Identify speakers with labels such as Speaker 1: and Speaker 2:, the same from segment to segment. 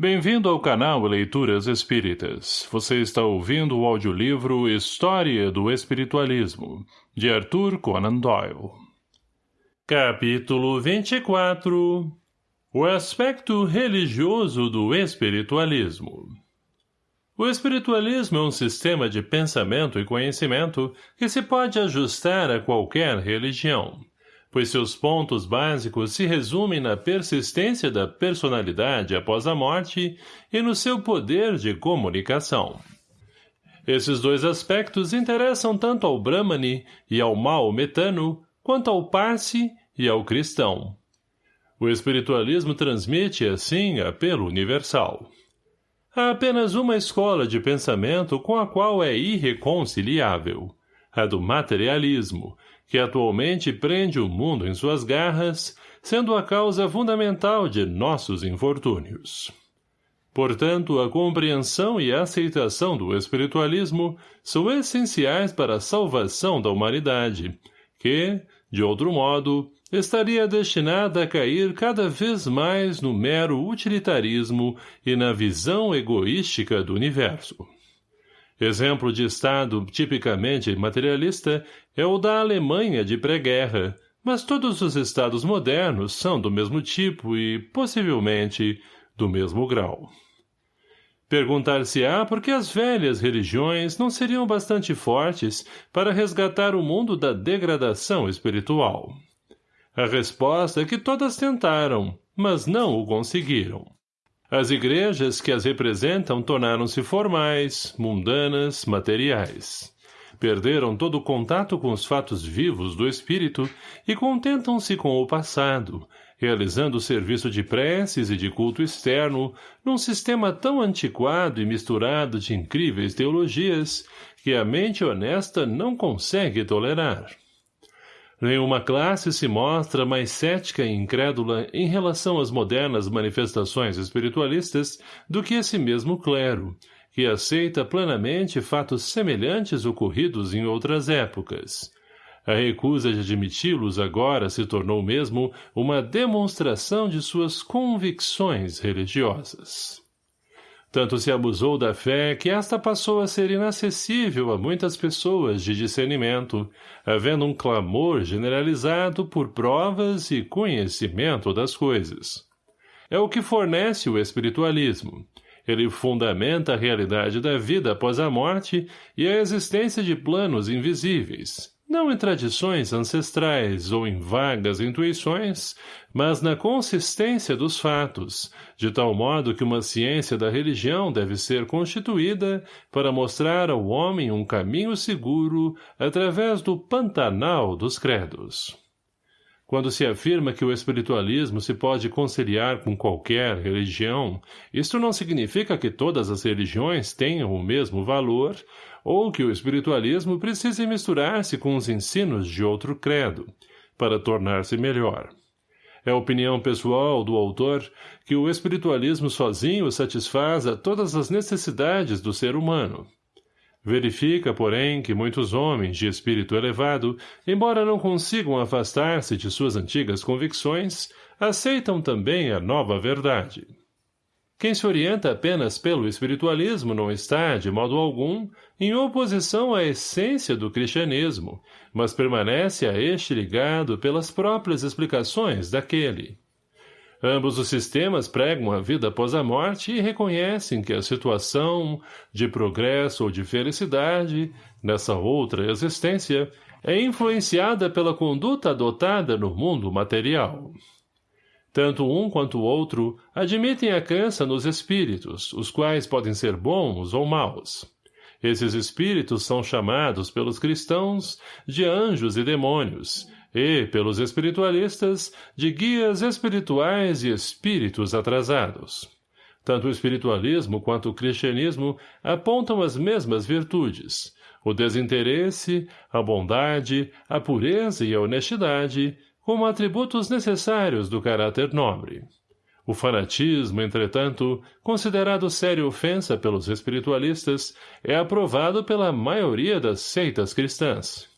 Speaker 1: Bem-vindo ao canal Leituras Espíritas. Você está ouvindo o audiolivro História do Espiritualismo, de Arthur Conan Doyle. Capítulo 24 O aspecto religioso do espiritualismo O espiritualismo é um sistema de pensamento e conhecimento que se pode ajustar a qualquer religião pois seus pontos básicos se resumem na persistência da personalidade após a morte e no seu poder de comunicação. Esses dois aspectos interessam tanto ao Brahmani e ao Maometano, quanto ao Parsi e ao cristão. O espiritualismo transmite, assim, apelo universal. Há apenas uma escola de pensamento com a qual é irreconciliável, a do materialismo, que atualmente prende o mundo em suas garras, sendo a causa fundamental de nossos infortúnios. Portanto, a compreensão e a aceitação do espiritualismo são essenciais para a salvação da humanidade, que, de outro modo, estaria destinada a cair cada vez mais no mero utilitarismo e na visão egoística do universo. Exemplo de Estado tipicamente materialista é o da Alemanha de pré-guerra, mas todos os Estados modernos são do mesmo tipo e, possivelmente, do mesmo grau. Perguntar-se-á por que as velhas religiões não seriam bastante fortes para resgatar o mundo da degradação espiritual. A resposta é que todas tentaram, mas não o conseguiram. As igrejas que as representam tornaram-se formais, mundanas, materiais. Perderam todo o contato com os fatos vivos do espírito e contentam-se com o passado, realizando o serviço de preces e de culto externo num sistema tão antiquado e misturado de incríveis teologias que a mente honesta não consegue tolerar. Nenhuma classe se mostra mais cética e incrédula em relação às modernas manifestações espiritualistas do que esse mesmo clero, que aceita plenamente fatos semelhantes ocorridos em outras épocas. A recusa de admiti-los agora se tornou mesmo uma demonstração de suas convicções religiosas. Tanto se abusou da fé que esta passou a ser inacessível a muitas pessoas de discernimento, havendo um clamor generalizado por provas e conhecimento das coisas. É o que fornece o espiritualismo. Ele fundamenta a realidade da vida após a morte e a existência de planos invisíveis, não em tradições ancestrais ou em vagas intuições, mas na consistência dos fatos, de tal modo que uma ciência da religião deve ser constituída para mostrar ao homem um caminho seguro através do pantanal dos credos. Quando se afirma que o espiritualismo se pode conciliar com qualquer religião, isto não significa que todas as religiões tenham o mesmo valor ou que o espiritualismo precise misturar-se com os ensinos de outro credo, para tornar-se melhor. É opinião pessoal do autor que o espiritualismo sozinho satisfaz a todas as necessidades do ser humano, Verifica, porém, que muitos homens de espírito elevado, embora não consigam afastar-se de suas antigas convicções, aceitam também a nova verdade. Quem se orienta apenas pelo espiritualismo não está, de modo algum, em oposição à essência do cristianismo, mas permanece a este ligado pelas próprias explicações daquele. Ambos os sistemas pregam a vida após a morte e reconhecem que a situação de progresso ou de felicidade, nessa outra existência, é influenciada pela conduta adotada no mundo material. Tanto um quanto o outro admitem a crença nos espíritos, os quais podem ser bons ou maus. Esses espíritos são chamados pelos cristãos de anjos e demônios, e, pelos espiritualistas, de guias espirituais e espíritos atrasados. Tanto o espiritualismo quanto o cristianismo apontam as mesmas virtudes, o desinteresse, a bondade, a pureza e a honestidade, como atributos necessários do caráter nobre. O fanatismo, entretanto, considerado séria ofensa pelos espiritualistas, é aprovado pela maioria das seitas cristãs.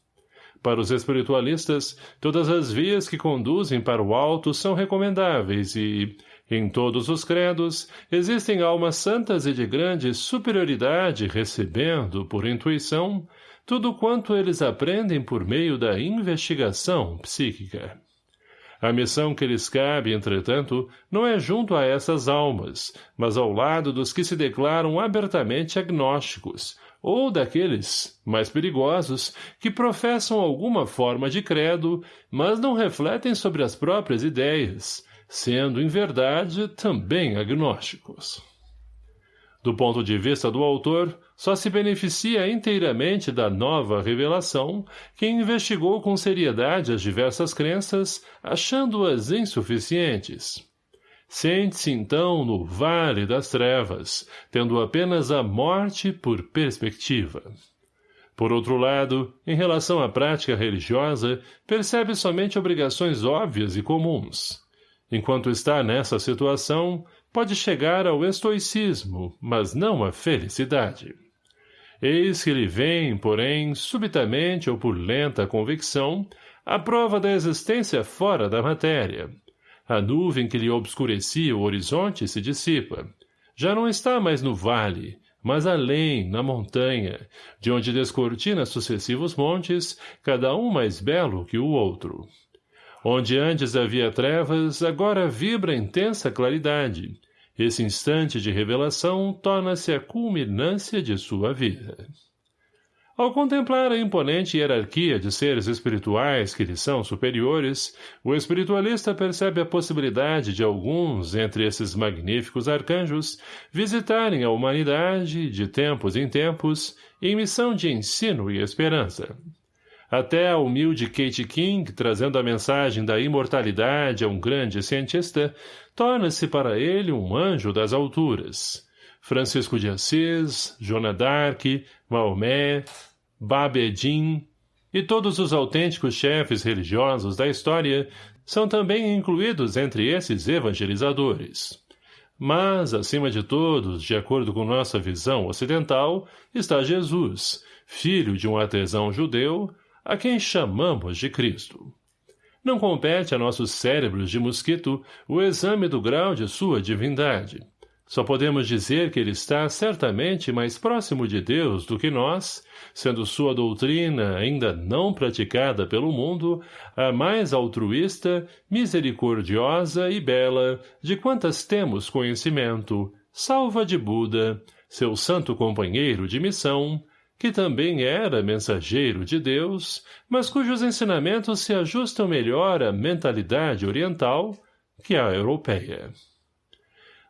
Speaker 1: Para os espiritualistas, todas as vias que conduzem para o alto são recomendáveis e, Em todos os credos, existem almas santas e de grande superioridade recebendo, por intuição, tudo quanto eles aprendem por meio da investigação psíquica. A missão que lhes cabe, entretanto, não é junto a essas almas, mas ao lado dos que se declaram abertamente agnósticos, ou daqueles, mais perigosos, que professam alguma forma de credo, mas não refletem sobre as próprias ideias, sendo, em verdade, também agnósticos. Do ponto de vista do autor, só se beneficia inteiramente da nova revelação quem investigou com seriedade as diversas crenças, achando-as insuficientes. Sente-se, então, no vale das trevas, tendo apenas a morte por perspectiva. Por outro lado, em relação à prática religiosa, percebe somente obrigações óbvias e comuns. Enquanto está nessa situação, pode chegar ao estoicismo, mas não à felicidade. Eis que lhe vem, porém, subitamente ou por lenta convicção, a prova da existência fora da matéria. A nuvem que lhe obscurecia o horizonte se dissipa. Já não está mais no vale, mas além, na montanha, de onde descortina sucessivos montes, cada um mais belo que o outro. Onde antes havia trevas, agora vibra intensa claridade. Esse instante de revelação torna-se a culminância de sua vida. Ao contemplar a imponente hierarquia de seres espirituais que lhe são superiores, o espiritualista percebe a possibilidade de alguns, entre esses magníficos arcanjos, visitarem a humanidade, de tempos em tempos, em missão de ensino e esperança. Até a humilde Kate King, trazendo a mensagem da imortalidade a um grande cientista, torna-se para ele um anjo das alturas. Francisco de Assis, Joana d'Arc, Maomé, Babedin e todos os autênticos chefes religiosos da história são também incluídos entre esses evangelizadores. Mas, acima de todos, de acordo com nossa visão ocidental, está Jesus, filho de um artesão judeu, a quem chamamos de Cristo. Não compete a nossos cérebros de mosquito o exame do grau de sua divindade. Só podemos dizer que ele está certamente mais próximo de Deus do que nós, sendo sua doutrina ainda não praticada pelo mundo, a mais altruísta, misericordiosa e bela de quantas temos conhecimento, salva de Buda, seu santo companheiro de missão, que também era mensageiro de Deus, mas cujos ensinamentos se ajustam melhor à mentalidade oriental que à europeia.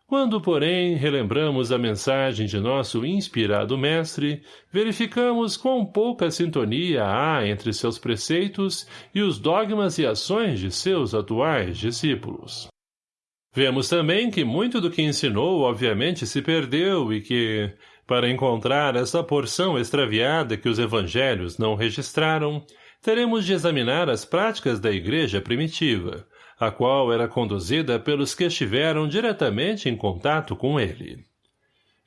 Speaker 1: Quando, porém, relembramos a mensagem de nosso inspirado mestre, verificamos quão pouca sintonia há entre seus preceitos e os dogmas e ações de seus atuais discípulos. Vemos também que muito do que ensinou obviamente se perdeu e que, para encontrar essa porção extraviada que os evangelhos não registraram, teremos de examinar as práticas da igreja primitiva, a qual era conduzida pelos que estiveram diretamente em contato com ele.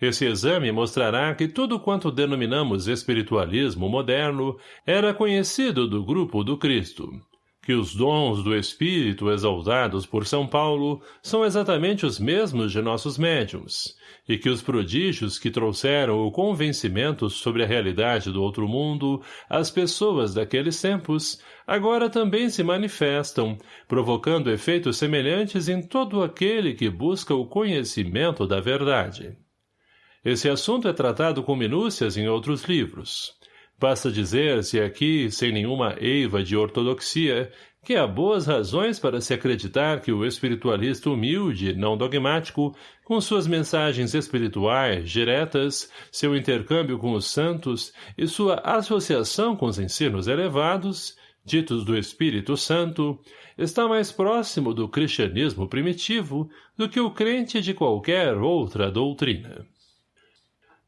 Speaker 1: Esse exame mostrará que tudo quanto denominamos espiritualismo moderno era conhecido do grupo do Cristo, que os dons do Espírito exaltados por São Paulo são exatamente os mesmos de nossos médiums, e que os prodígios que trouxeram o convencimento sobre a realidade do outro mundo às pessoas daqueles tempos agora também se manifestam, provocando efeitos semelhantes em todo aquele que busca o conhecimento da verdade. Esse assunto é tratado com minúcias em outros livros. Basta dizer-se aqui, sem nenhuma eiva de ortodoxia, que há boas razões para se acreditar que o espiritualista humilde, não dogmático, com suas mensagens espirituais, diretas, seu intercâmbio com os santos e sua associação com os ensinos elevados, ditos do Espírito Santo, está mais próximo do cristianismo primitivo do que o crente de qualquer outra doutrina.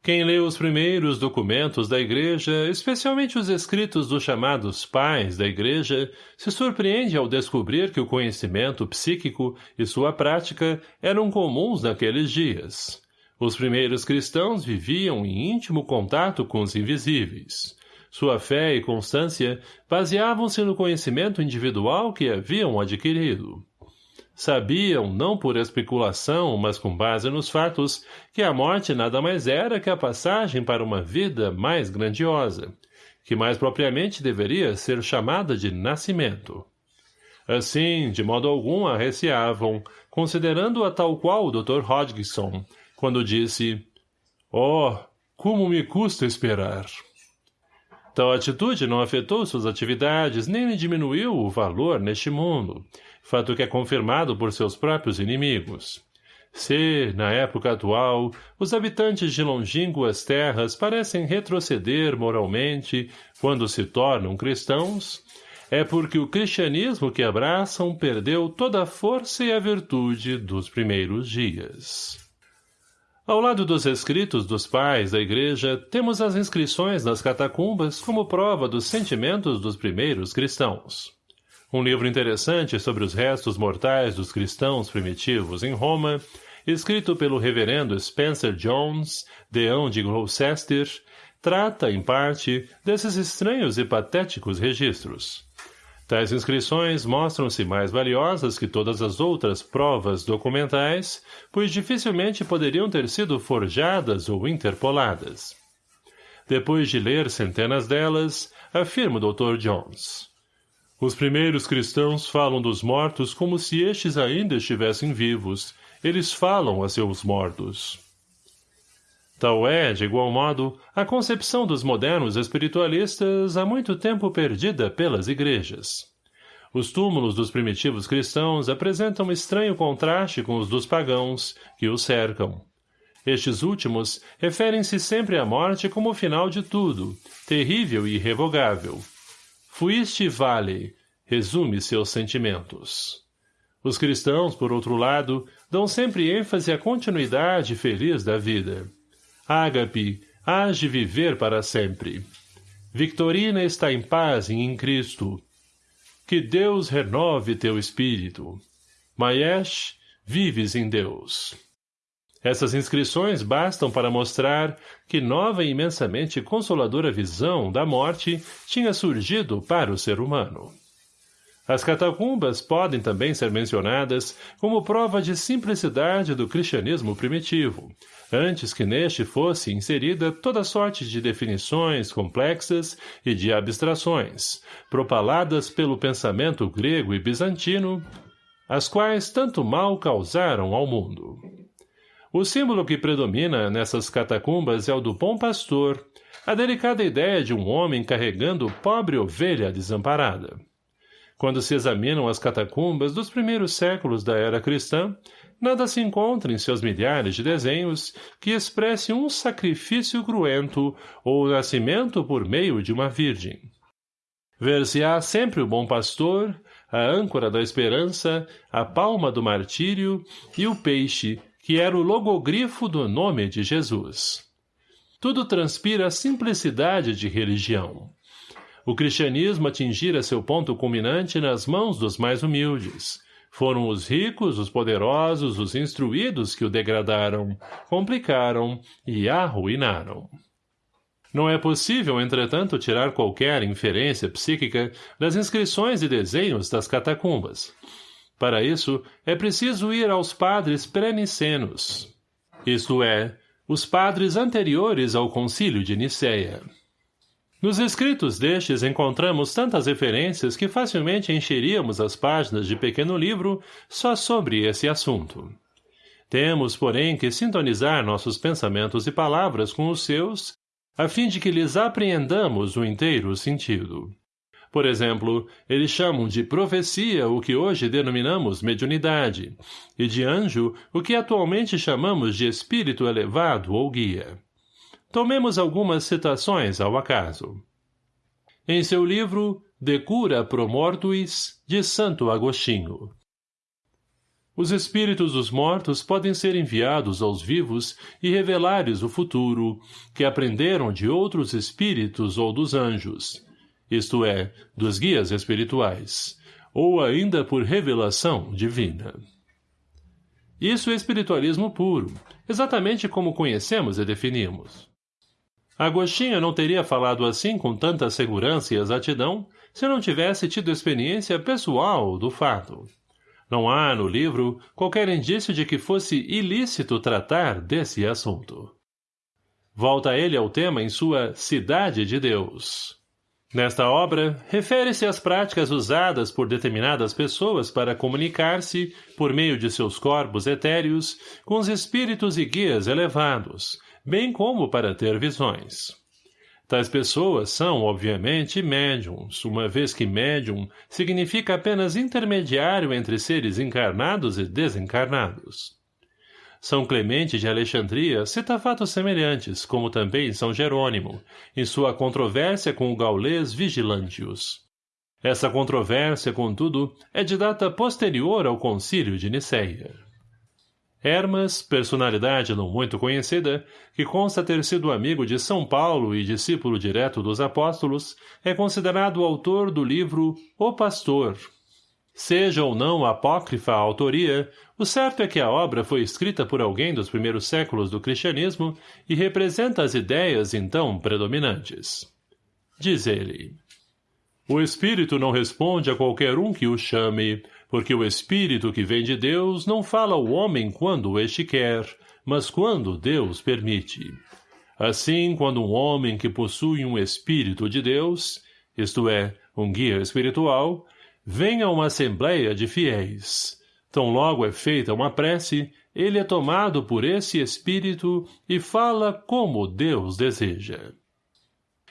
Speaker 1: Quem lê os primeiros documentos da Igreja, especialmente os escritos dos chamados pais da Igreja, se surpreende ao descobrir que o conhecimento psíquico e sua prática eram comuns naqueles dias. Os primeiros cristãos viviam em íntimo contato com os invisíveis. Sua fé e constância baseavam-se no conhecimento individual que haviam adquirido. Sabiam, não por especulação, mas com base nos fatos, que a morte nada mais era que a passagem para uma vida mais grandiosa, que mais propriamente deveria ser chamada de nascimento. Assim, de modo algum arreciavam, considerando-a tal qual o Dr. Hodgson, quando disse Oh, como me custa esperar! Tal atitude não afetou suas atividades, nem lhe diminuiu o valor neste mundo, fato que é confirmado por seus próprios inimigos. Se, na época atual, os habitantes de longínquas terras parecem retroceder moralmente quando se tornam cristãos, é porque o cristianismo que abraçam perdeu toda a força e a virtude dos primeiros dias. Ao lado dos escritos dos pais da igreja, temos as inscrições nas catacumbas como prova dos sentimentos dos primeiros cristãos. Um livro interessante sobre os restos mortais dos cristãos primitivos em Roma, escrito pelo reverendo Spencer Jones, deão de Gloucester, trata, em parte, desses estranhos e patéticos registros. Tais inscrições mostram-se mais valiosas que todas as outras provas documentais, pois dificilmente poderiam ter sido forjadas ou interpoladas. Depois de ler centenas delas, afirma o Dr. Jones. Os primeiros cristãos falam dos mortos como se estes ainda estivessem vivos. Eles falam a seus mortos. Tal é, de igual modo, a concepção dos modernos espiritualistas há muito tempo perdida pelas igrejas. Os túmulos dos primitivos cristãos apresentam estranho contraste com os dos pagãos, que os cercam. Estes últimos referem-se sempre à morte como o final de tudo, terrível e irrevogável. Fuiste vale, resume seus sentimentos. Os cristãos, por outro lado, dão sempre ênfase à continuidade feliz da vida. Ágape, hás de viver para sempre. Victorina está em paz e em Cristo. Que Deus renove teu espírito. Maesh, vives em Deus. Essas inscrições bastam para mostrar que nova e imensamente consoladora visão da morte tinha surgido para o ser humano. As catacumbas podem também ser mencionadas como prova de simplicidade do cristianismo primitivo, antes que neste fosse inserida toda sorte de definições complexas e de abstrações, propaladas pelo pensamento grego e bizantino, as quais tanto mal causaram ao mundo. O símbolo que predomina nessas catacumbas é o do bom pastor, a delicada ideia de um homem carregando pobre ovelha desamparada. Quando se examinam as catacumbas dos primeiros séculos da era cristã, nada se encontra em seus milhares de desenhos que expresse um sacrifício cruento ou o nascimento por meio de uma virgem. Ver-se-á sempre o bom pastor, a âncora da esperança, a palma do martírio e o peixe, que era o logogrifo do nome de Jesus. Tudo transpira simplicidade de religião o cristianismo atingira seu ponto culminante nas mãos dos mais humildes. Foram os ricos, os poderosos, os instruídos que o degradaram, complicaram e arruinaram. Não é possível, entretanto, tirar qualquer inferência psíquica das inscrições e desenhos das catacumbas. Para isso, é preciso ir aos padres pré-nicenos, isto é, os padres anteriores ao concílio de Nicéia. Nos escritos destes encontramos tantas referências que facilmente encheríamos as páginas de pequeno livro só sobre esse assunto. Temos, porém, que sintonizar nossos pensamentos e palavras com os seus, a fim de que lhes apreendamos o inteiro sentido. Por exemplo, eles chamam de profecia o que hoje denominamos mediunidade, e de anjo o que atualmente chamamos de espírito elevado ou guia. Tomemos algumas citações ao acaso. Em seu livro De Cura Pro Mortuis, de Santo Agostinho. Os espíritos dos mortos podem ser enviados aos vivos e revelar-lhes o futuro, que aprenderam de outros espíritos ou dos anjos, isto é, dos guias espirituais, ou ainda por revelação divina. Isso é espiritualismo puro, exatamente como conhecemos e definimos. Agostinho não teria falado assim com tanta segurança e exatidão se não tivesse tido experiência pessoal do fato. Não há, no livro, qualquer indício de que fosse ilícito tratar desse assunto. Volta ele ao tema em sua Cidade de Deus. Nesta obra, refere-se às práticas usadas por determinadas pessoas para comunicar-se, por meio de seus corpos etéreos, com os espíritos e guias elevados, bem como para ter visões. Tais pessoas são, obviamente, médiums, uma vez que médium significa apenas intermediário entre seres encarnados e desencarnados. São Clemente de Alexandria cita fatos semelhantes, como também São Jerônimo, em sua controvérsia com o gaulês Vigilantius. Essa controvérsia, contudo, é de data posterior ao concílio de Nicéia. Hermas, personalidade não muito conhecida, que consta ter sido amigo de São Paulo e discípulo direto dos apóstolos, é considerado o autor do livro O Pastor. Seja ou não apócrifa a autoria, o certo é que a obra foi escrita por alguém dos primeiros séculos do cristianismo e representa as ideias então predominantes. Diz ele. O Espírito não responde a qualquer um que o chame, porque o Espírito que vem de Deus não fala ao homem quando este quer, mas quando Deus permite. Assim, quando um homem que possui um Espírito de Deus, isto é, um guia espiritual, vem a uma assembleia de fiéis. Tão logo é feita uma prece, ele é tomado por esse Espírito e fala como Deus deseja.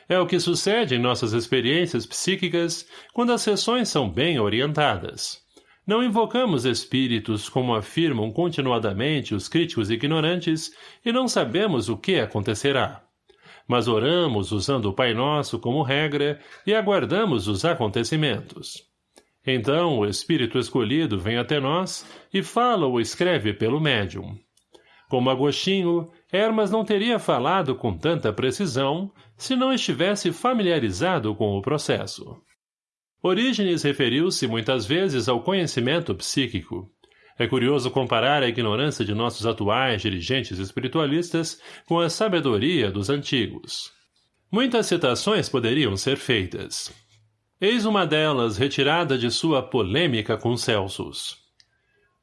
Speaker 1: É o que sucede em nossas experiências psíquicas quando as sessões são bem orientadas. Não invocamos espíritos como afirmam continuadamente os críticos ignorantes e não sabemos o que acontecerá. Mas oramos usando o Pai Nosso como regra e aguardamos os acontecimentos. Então o espírito escolhido vem até nós e fala ou escreve pelo médium. Como Agostinho, Hermas não teria falado com tanta precisão se não estivesse familiarizado com o processo. Orígenes referiu-se muitas vezes ao conhecimento psíquico. É curioso comparar a ignorância de nossos atuais dirigentes espiritualistas com a sabedoria dos antigos. Muitas citações poderiam ser feitas. Eis uma delas retirada de sua polêmica com Celsus.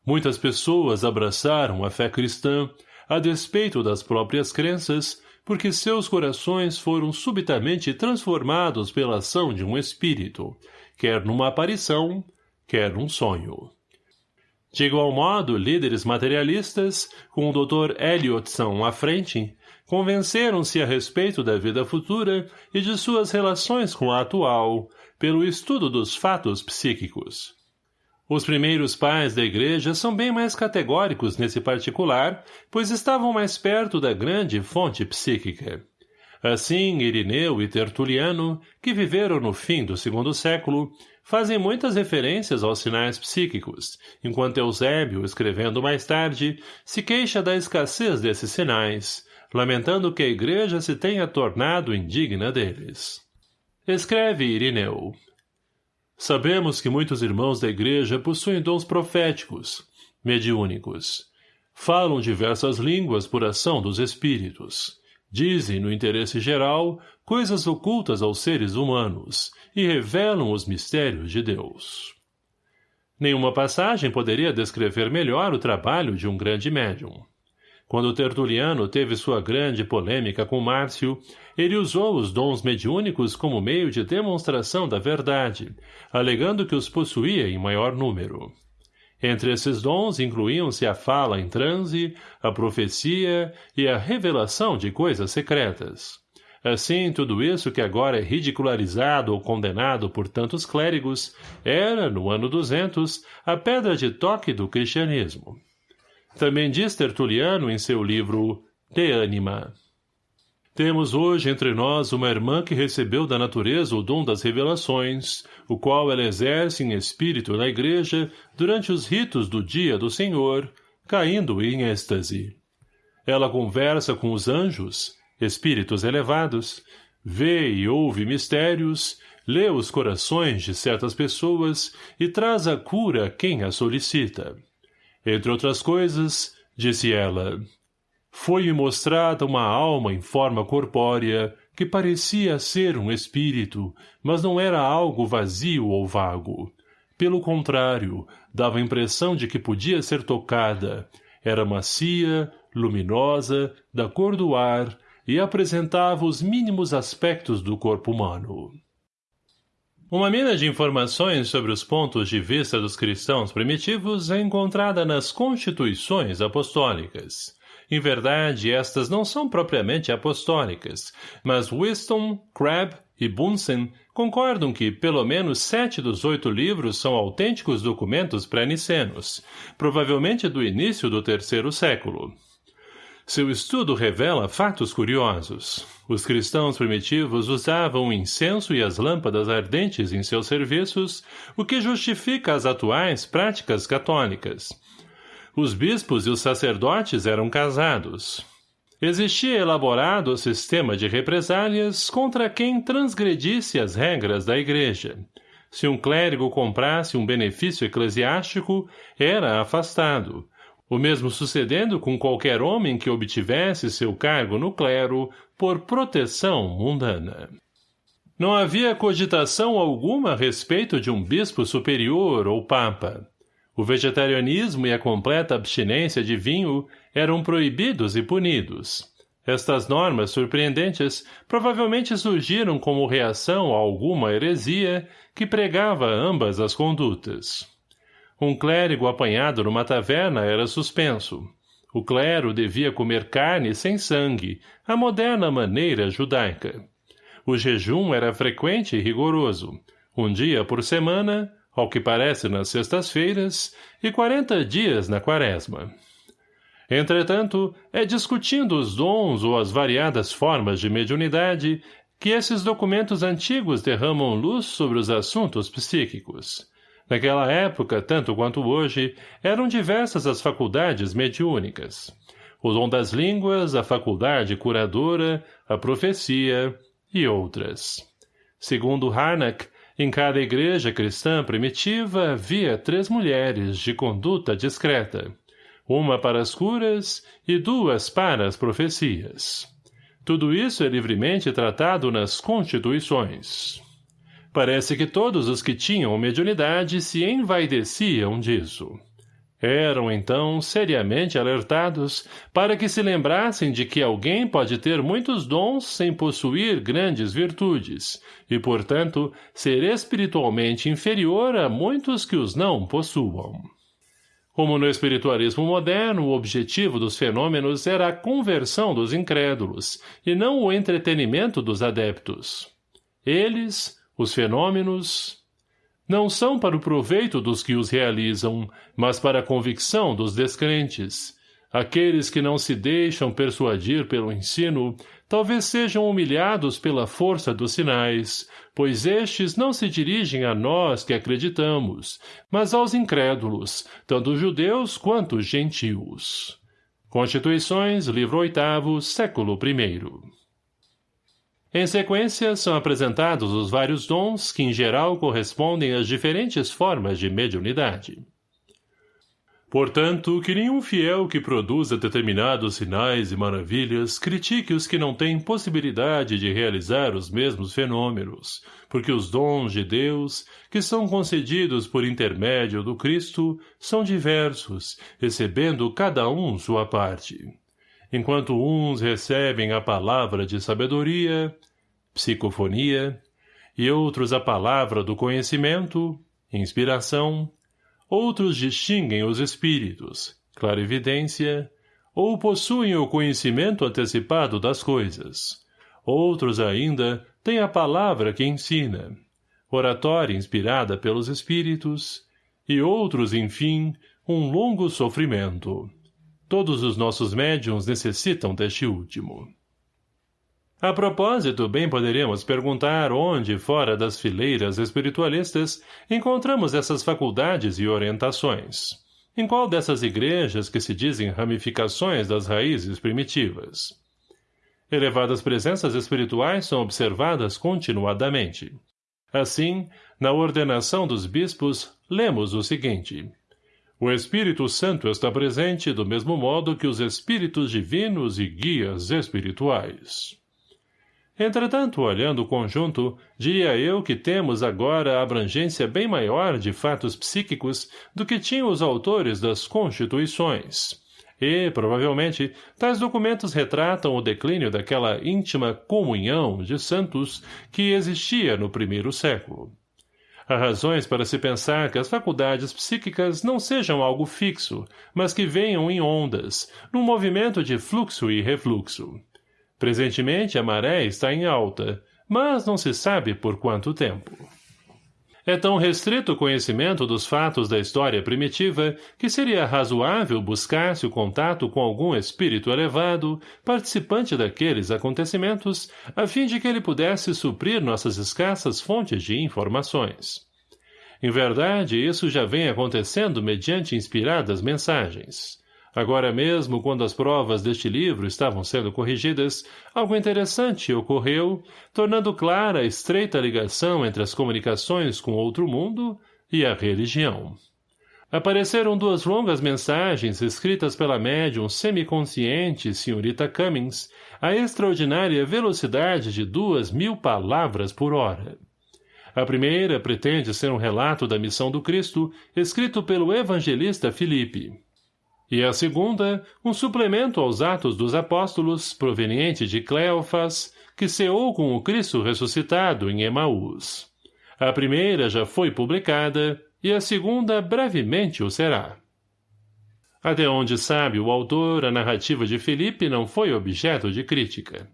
Speaker 1: Muitas pessoas abraçaram a fé cristã a despeito das próprias crenças, porque seus corações foram subitamente transformados pela ação de um espírito, quer numa aparição, quer num sonho. De igual modo, líderes materialistas, com o Dr. Elliotson à frente, convenceram-se a respeito da vida futura e de suas relações com a atual, pelo estudo dos fatos psíquicos. Os primeiros pais da igreja são bem mais categóricos nesse particular, pois estavam mais perto da grande fonte psíquica. Assim, Irineu e Tertuliano, que viveram no fim do segundo século, fazem muitas referências aos sinais psíquicos, enquanto Eusébio, escrevendo mais tarde, se queixa da escassez desses sinais, lamentando que a igreja se tenha tornado indigna deles. Escreve Irineu. Sabemos que muitos irmãos da igreja possuem dons proféticos, mediúnicos. Falam diversas línguas por ação dos espíritos Dizem, no interesse geral, coisas ocultas aos seres humanos e revelam os mistérios de Deus. Nenhuma passagem poderia descrever melhor o trabalho de um grande médium. Quando Tertuliano teve sua grande polêmica com Márcio, ele usou os dons mediúnicos como meio de demonstração da verdade, alegando que os possuía em maior número. Entre esses dons incluíam-se a fala em transe, a profecia e a revelação de coisas secretas. Assim, tudo isso que agora é ridicularizado ou condenado por tantos clérigos era, no ano 200, a pedra de toque do cristianismo. Também diz Tertuliano em seu livro De Anima. Temos hoje entre nós uma irmã que recebeu da natureza o dom das revelações, o qual ela exerce em espírito na igreja durante os ritos do dia do Senhor, caindo em êxtase. Ela conversa com os anjos, espíritos elevados, vê e ouve mistérios, lê os corações de certas pessoas e traz a cura a quem a solicita. Entre outras coisas, disse ela, foi-me mostrada uma alma em forma corpórea, que parecia ser um espírito, mas não era algo vazio ou vago. pelo contrário, dava a impressão de que podia ser tocada. Era macia, luminosa, da cor do ar, e apresentava os mínimos aspectos do corpo humano. Uma mina de informações sobre os pontos de vista dos cristãos primitivos é encontrada nas constituições apostólicas. Em verdade, estas não são propriamente apostólicas, mas Wisdom, Crabbe e Bunsen concordam que pelo menos sete dos oito livros são autênticos documentos pré-nicenos, provavelmente do início do terceiro século. Seu estudo revela fatos curiosos. Os cristãos primitivos usavam o incenso e as lâmpadas ardentes em seus serviços, o que justifica as atuais práticas católicas. Os bispos e os sacerdotes eram casados. Existia elaborado sistema de represálias contra quem transgredisse as regras da igreja. Se um clérigo comprasse um benefício eclesiástico, era afastado, o mesmo sucedendo com qualquer homem que obtivesse seu cargo no clero por proteção mundana. Não havia cogitação alguma a respeito de um bispo superior ou papa. O vegetarianismo e a completa abstinência de vinho eram proibidos e punidos. Estas normas surpreendentes provavelmente surgiram como reação a alguma heresia que pregava ambas as condutas. Um clérigo apanhado numa taverna era suspenso. O clero devia comer carne sem sangue, a moderna maneira judaica. O jejum era frequente e rigoroso, um dia por semana, ao que parece nas sextas-feiras, e quarenta dias na quaresma. Entretanto, é discutindo os dons ou as variadas formas de mediunidade que esses documentos antigos derramam luz sobre os assuntos psíquicos. Naquela época, tanto quanto hoje, eram diversas as faculdades mediúnicas. O dom das línguas, a faculdade curadora, a profecia e outras. Segundo Harnack, em cada igreja cristã primitiva havia três mulheres de conduta discreta, uma para as curas e duas para as profecias. Tudo isso é livremente tratado nas Constituições. Parece que todos os que tinham mediunidade se envaideciam disso. Eram, então, seriamente alertados para que se lembrassem de que alguém pode ter muitos dons sem possuir grandes virtudes, e, portanto, ser espiritualmente inferior a muitos que os não possuam. Como no espiritualismo moderno, o objetivo dos fenômenos era a conversão dos incrédulos, e não o entretenimento dos adeptos. Eles, os fenômenos não são para o proveito dos que os realizam, mas para a convicção dos descrentes. Aqueles que não se deixam persuadir pelo ensino, talvez sejam humilhados pela força dos sinais, pois estes não se dirigem a nós que acreditamos, mas aos incrédulos, tanto judeus quanto gentios. Constituições, livro oitavo, século primeiro. Em sequência, são apresentados os vários dons que, em geral, correspondem às diferentes formas de mediunidade. Portanto, que nenhum fiel que produza determinados sinais e maravilhas critique os que não têm possibilidade de realizar os mesmos fenômenos, porque os dons de Deus, que são concedidos por intermédio do Cristo, são diversos, recebendo cada um sua parte enquanto uns recebem a palavra de sabedoria, psicofonia, e outros a palavra do conhecimento, inspiração, outros distinguem os espíritos, clarividência, ou possuem o conhecimento antecipado das coisas. Outros ainda têm a palavra que ensina, oratória inspirada pelos espíritos, e outros, enfim, um longo sofrimento. Todos os nossos médiums necessitam deste último. A propósito, bem poderíamos perguntar onde, fora das fileiras espiritualistas, encontramos essas faculdades e orientações. Em qual dessas igrejas que se dizem ramificações das raízes primitivas? Elevadas presenças espirituais são observadas continuadamente. Assim, na ordenação dos bispos, lemos o seguinte. O Espírito Santo está presente do mesmo modo que os espíritos divinos e guias espirituais. Entretanto, olhando o conjunto, diria eu que temos agora a abrangência bem maior de fatos psíquicos do que tinham os autores das Constituições. E, provavelmente, tais documentos retratam o declínio daquela íntima comunhão de santos que existia no primeiro século. Há razões para se pensar que as faculdades psíquicas não sejam algo fixo, mas que venham em ondas, num movimento de fluxo e refluxo. Presentemente a maré está em alta, mas não se sabe por quanto tempo. É tão restrito o conhecimento dos fatos da história primitiva que seria razoável buscar-se o contato com algum espírito elevado, participante daqueles acontecimentos, a fim de que ele pudesse suprir nossas escassas fontes de informações. Em verdade, isso já vem acontecendo mediante inspiradas mensagens. Agora mesmo, quando as provas deste livro estavam sendo corrigidas, algo interessante ocorreu, tornando clara a estreita ligação entre as comunicações com outro mundo e a religião. Apareceram duas longas mensagens escritas pela médium semiconsciente senhorita Cummings a extraordinária velocidade de duas mil palavras por hora. A primeira pretende ser um relato da missão do Cristo, escrito pelo evangelista Filipe e a segunda, um suplemento aos Atos dos Apóstolos, proveniente de Cleofas, que ceou com o Cristo ressuscitado em Emaús. A primeira já foi publicada, e a segunda brevemente o será. Até onde sabe o autor, a narrativa de Felipe não foi objeto de crítica.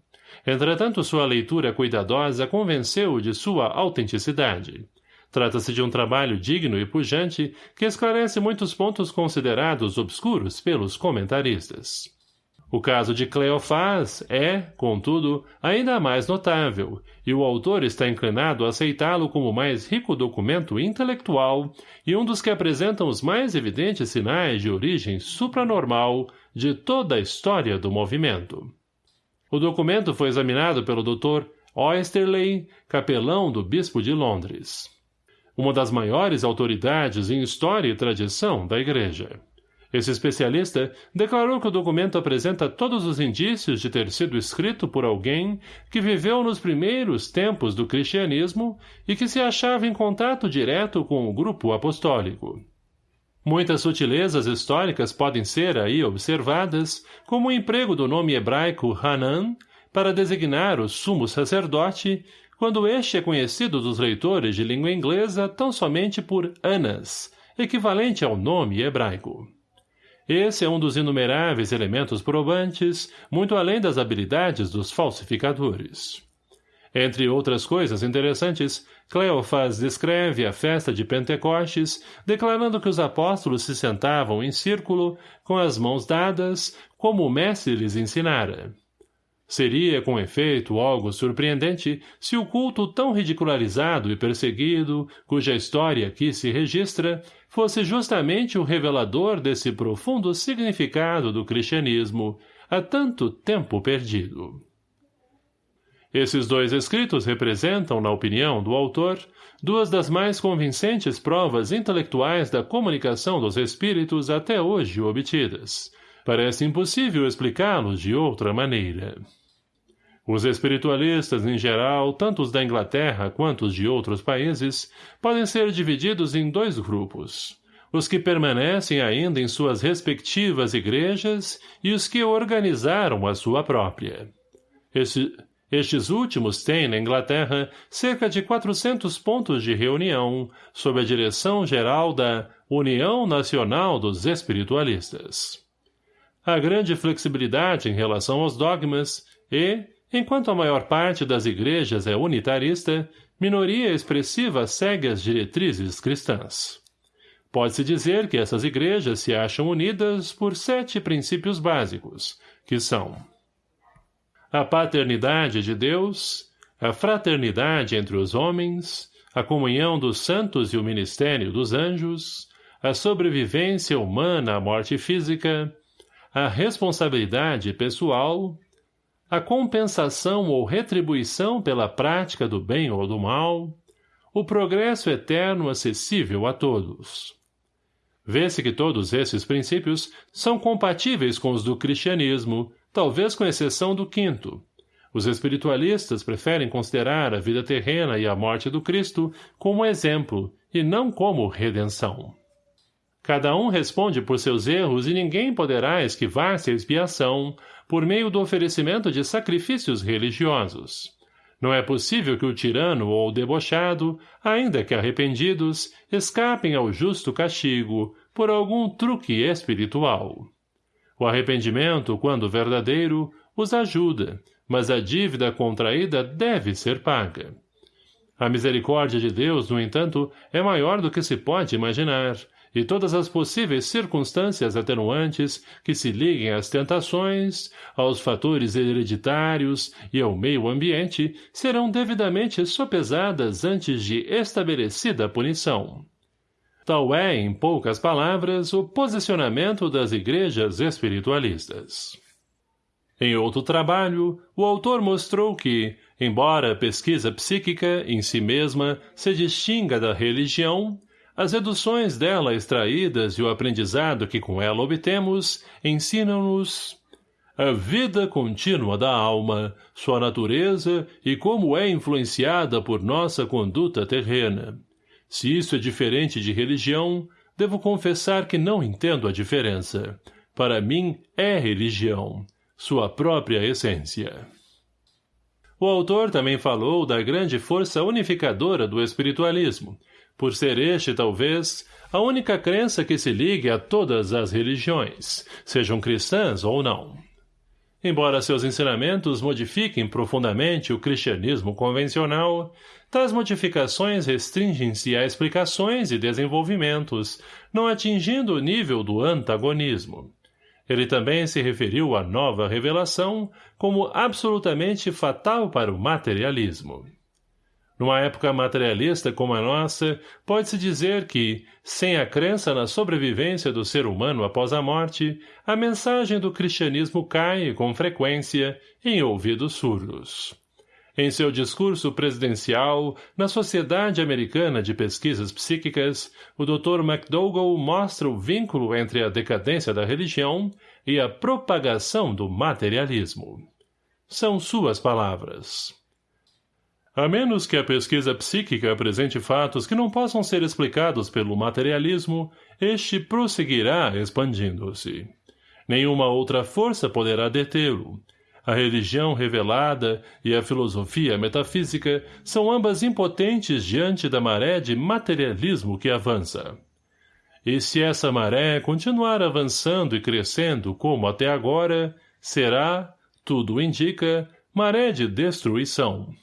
Speaker 1: Entretanto, sua leitura cuidadosa convenceu-o de sua autenticidade. Trata-se de um trabalho digno e pujante que esclarece muitos pontos considerados obscuros pelos comentaristas. O caso de Cleofás é, contudo, ainda mais notável, e o autor está inclinado a aceitá-lo como o mais rico documento intelectual e um dos que apresentam os mais evidentes sinais de origem supranormal de toda a história do movimento. O documento foi examinado pelo Dr. Oysterley, capelão do Bispo de Londres uma das maiores autoridades em história e tradição da Igreja. Esse especialista declarou que o documento apresenta todos os indícios de ter sido escrito por alguém que viveu nos primeiros tempos do cristianismo e que se achava em contato direto com o grupo apostólico. Muitas sutilezas históricas podem ser aí observadas, como o emprego do nome hebraico Hanan para designar o sumo sacerdote quando este é conhecido dos leitores de língua inglesa tão somente por Anas, equivalente ao nome hebraico. Esse é um dos inumeráveis elementos probantes, muito além das habilidades dos falsificadores. Entre outras coisas interessantes, Cleofas descreve a festa de Pentecostes, declarando que os apóstolos se sentavam em círculo, com as mãos dadas, como o mestre lhes ensinara. Seria, com efeito, algo surpreendente se o culto tão ridicularizado e perseguido, cuja história aqui se registra, fosse justamente o revelador desse profundo significado do cristianismo, há tanto tempo perdido. Esses dois escritos representam, na opinião do autor, duas das mais convincentes provas intelectuais da comunicação dos espíritos até hoje obtidas. Parece impossível explicá-los de outra maneira. Os espiritualistas, em geral, tanto os da Inglaterra quanto os de outros países, podem ser divididos em dois grupos. Os que permanecem ainda em suas respectivas igrejas e os que organizaram a sua própria. Este, estes últimos têm, na Inglaterra, cerca de 400 pontos de reunião, sob a direção geral da União Nacional dos Espiritualistas. Há grande flexibilidade em relação aos dogmas e, Enquanto a maior parte das igrejas é unitarista, minoria expressiva segue as diretrizes cristãs. Pode-se dizer que essas igrejas se acham unidas por sete princípios básicos, que são a paternidade de Deus, a fraternidade entre os homens, a comunhão dos santos e o ministério dos anjos, a sobrevivência humana à morte física, a responsabilidade pessoal, a compensação ou retribuição pela prática do bem ou do mal, o progresso eterno acessível a todos. Vê-se que todos esses princípios são compatíveis com os do cristianismo, talvez com exceção do quinto, Os espiritualistas preferem considerar a vida terrena e a morte do Cristo como exemplo e não como redenção. Cada um responde por seus erros e ninguém poderá esquivar-se a expiação por meio do oferecimento de sacrifícios religiosos. Não é possível que o tirano ou o debochado, ainda que arrependidos, escapem ao justo castigo por algum truque espiritual. O arrependimento, quando verdadeiro, os ajuda, mas a dívida contraída deve ser paga. A misericórdia de Deus, no entanto, é maior do que se pode imaginar, e todas as possíveis circunstâncias atenuantes que se liguem às tentações, aos fatores hereditários e ao meio ambiente serão devidamente sopesadas antes de estabelecida punição. Tal é, em poucas palavras, o posicionamento das igrejas espiritualistas. Em outro trabalho, o autor mostrou que, embora a pesquisa psíquica, em si mesma, se distinga da religião, as reduções dela extraídas e o aprendizado que com ela obtemos ensinam-nos a vida contínua da alma, sua natureza e como é influenciada por nossa conduta terrena. Se isso é diferente de religião, devo confessar que não entendo a diferença. Para mim, é religião, sua própria essência. O autor também falou da grande força unificadora do espiritualismo, por ser este, talvez, a única crença que se ligue a todas as religiões, sejam cristãs ou não. Embora seus ensinamentos modifiquem profundamente o cristianismo convencional, tais modificações restringem-se a explicações e desenvolvimentos, não atingindo o nível do antagonismo. Ele também se referiu à nova revelação como absolutamente fatal para o materialismo. Numa época materialista como a nossa, pode-se dizer que, sem a crença na sobrevivência do ser humano após a morte, a mensagem do cristianismo cai, com frequência, em ouvidos surdos. Em seu discurso presidencial, na Sociedade Americana de Pesquisas Psíquicas, o Dr. McDougall mostra o vínculo entre a decadência da religião e a propagação do materialismo. São suas palavras. A menos que a pesquisa psíquica apresente fatos que não possam ser explicados pelo materialismo, este prosseguirá expandindo-se. Nenhuma outra força poderá detê-lo. A religião revelada e a filosofia metafísica são ambas impotentes diante da maré de materialismo que avança. E se essa maré continuar avançando e crescendo como até agora, será, tudo indica, maré de destruição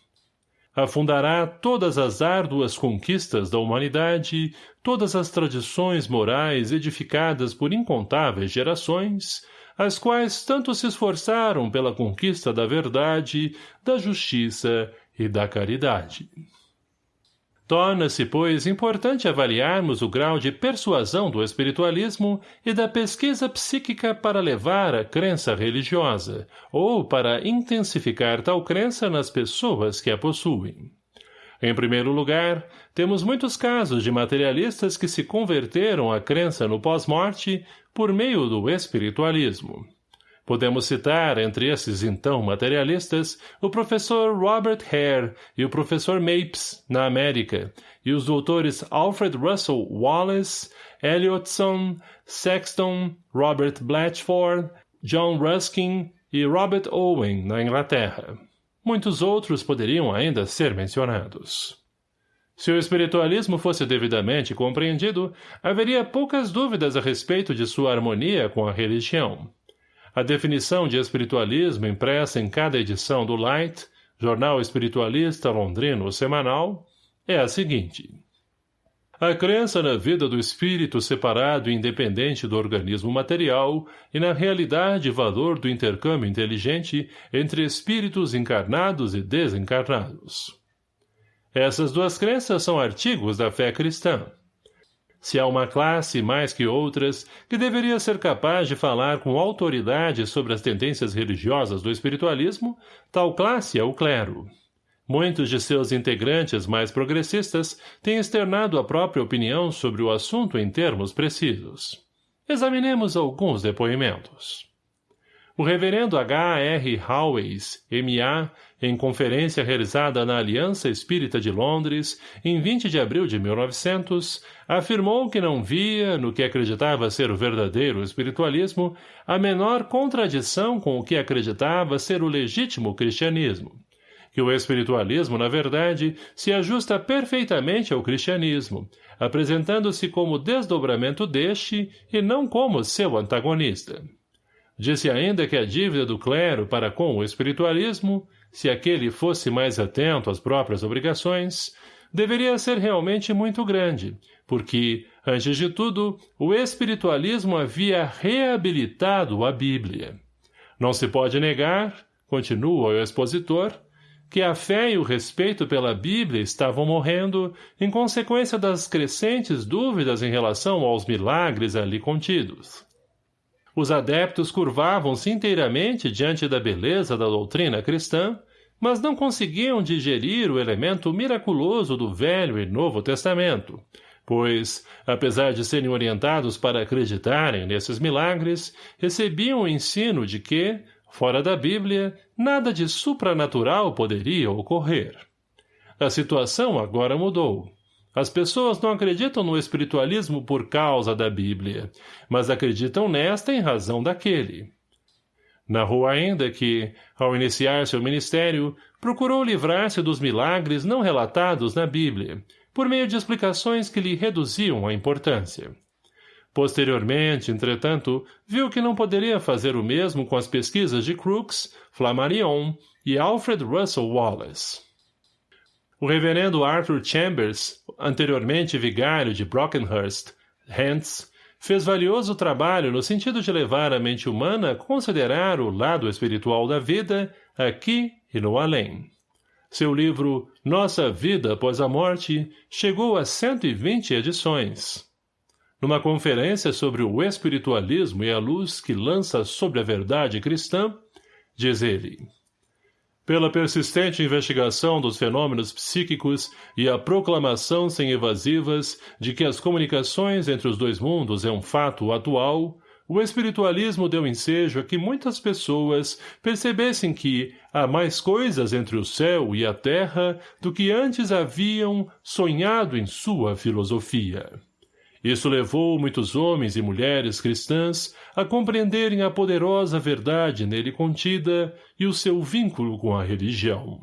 Speaker 1: afundará todas as árduas conquistas da humanidade, todas as tradições morais edificadas por incontáveis gerações, as quais tanto se esforçaram pela conquista da verdade, da justiça e da caridade. Torna-se, pois, importante avaliarmos o grau de persuasão do espiritualismo e da pesquisa psíquica para levar a crença religiosa, ou para intensificar tal crença nas pessoas que a possuem. Em primeiro lugar, temos muitos casos de materialistas que se converteram à crença no pós-morte por meio do espiritualismo. Podemos citar, entre esses então materialistas, o professor Robert Hare e o professor Mapes, na América, e os doutores Alfred Russel Wallace, Elliotson, Sexton, Robert Blatchford, John Ruskin e Robert Owen, na Inglaterra. Muitos outros poderiam ainda ser mencionados. Se o espiritualismo fosse devidamente compreendido, haveria poucas dúvidas a respeito de sua harmonia com a religião. A definição de espiritualismo impressa em cada edição do Light, jornal espiritualista londrino semanal, é a seguinte. A crença na vida do espírito separado e independente do organismo material e na realidade e valor do intercâmbio inteligente entre espíritos encarnados e desencarnados. Essas duas crenças são artigos da fé cristã. Se há uma classe, mais que outras, que deveria ser capaz de falar com autoridade sobre as tendências religiosas do espiritualismo, tal classe é o clero. Muitos de seus integrantes mais progressistas têm externado a própria opinião sobre o assunto em termos precisos. Examinemos alguns depoimentos. O reverendo H. R. Howes, M.A., em conferência realizada na Aliança Espírita de Londres, em 20 de abril de 1900, afirmou que não via, no que acreditava ser o verdadeiro espiritualismo, a menor contradição com o que acreditava ser o legítimo cristianismo. Que o espiritualismo, na verdade, se ajusta perfeitamente ao cristianismo, apresentando-se como desdobramento deste e não como seu antagonista. Disse ainda que a dívida do clero para com o espiritualismo, se aquele fosse mais atento às próprias obrigações, deveria ser realmente muito grande, porque, antes de tudo, o espiritualismo havia reabilitado a Bíblia. Não se pode negar, continua o expositor, que a fé e o respeito pela Bíblia estavam morrendo em consequência das crescentes dúvidas em relação aos milagres ali contidos. Os adeptos curvavam-se inteiramente diante da beleza da doutrina cristã, mas não conseguiam digerir o elemento miraculoso do Velho e Novo Testamento, pois, apesar de serem orientados para acreditarem nesses milagres, recebiam o ensino de que, fora da Bíblia, nada de supranatural poderia ocorrer. A situação agora mudou. As pessoas não acreditam no espiritualismo por causa da Bíblia, mas acreditam nesta em razão daquele. Narrou ainda que, ao iniciar seu ministério, procurou livrar-se dos milagres não relatados na Bíblia, por meio de explicações que lhe reduziam a importância. Posteriormente, entretanto, viu que não poderia fazer o mesmo com as pesquisas de Crookes, Flammarion e Alfred Russel Wallace. O reverendo Arthur Chambers, anteriormente vigário de Brockenhurst, Hants, fez valioso trabalho no sentido de levar a mente humana a considerar o lado espiritual da vida, aqui e no além. Seu livro Nossa Vida Após a Morte chegou a 120 edições. Numa conferência sobre o espiritualismo e a luz que lança sobre a verdade cristã, diz ele, pela persistente investigação dos fenômenos psíquicos e a proclamação sem evasivas de que as comunicações entre os dois mundos é um fato atual, o espiritualismo deu ensejo a que muitas pessoas percebessem que há mais coisas entre o céu e a terra do que antes haviam sonhado em sua filosofia. Isso levou muitos homens e mulheres cristãs a compreenderem a poderosa verdade nele contida e o seu vínculo com a religião.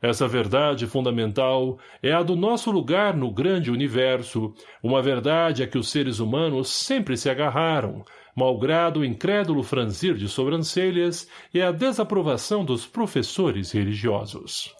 Speaker 1: Essa verdade fundamental é a do nosso lugar no grande universo, uma verdade a que os seres humanos sempre se agarraram, malgrado o incrédulo franzir de sobrancelhas e a desaprovação dos professores religiosos.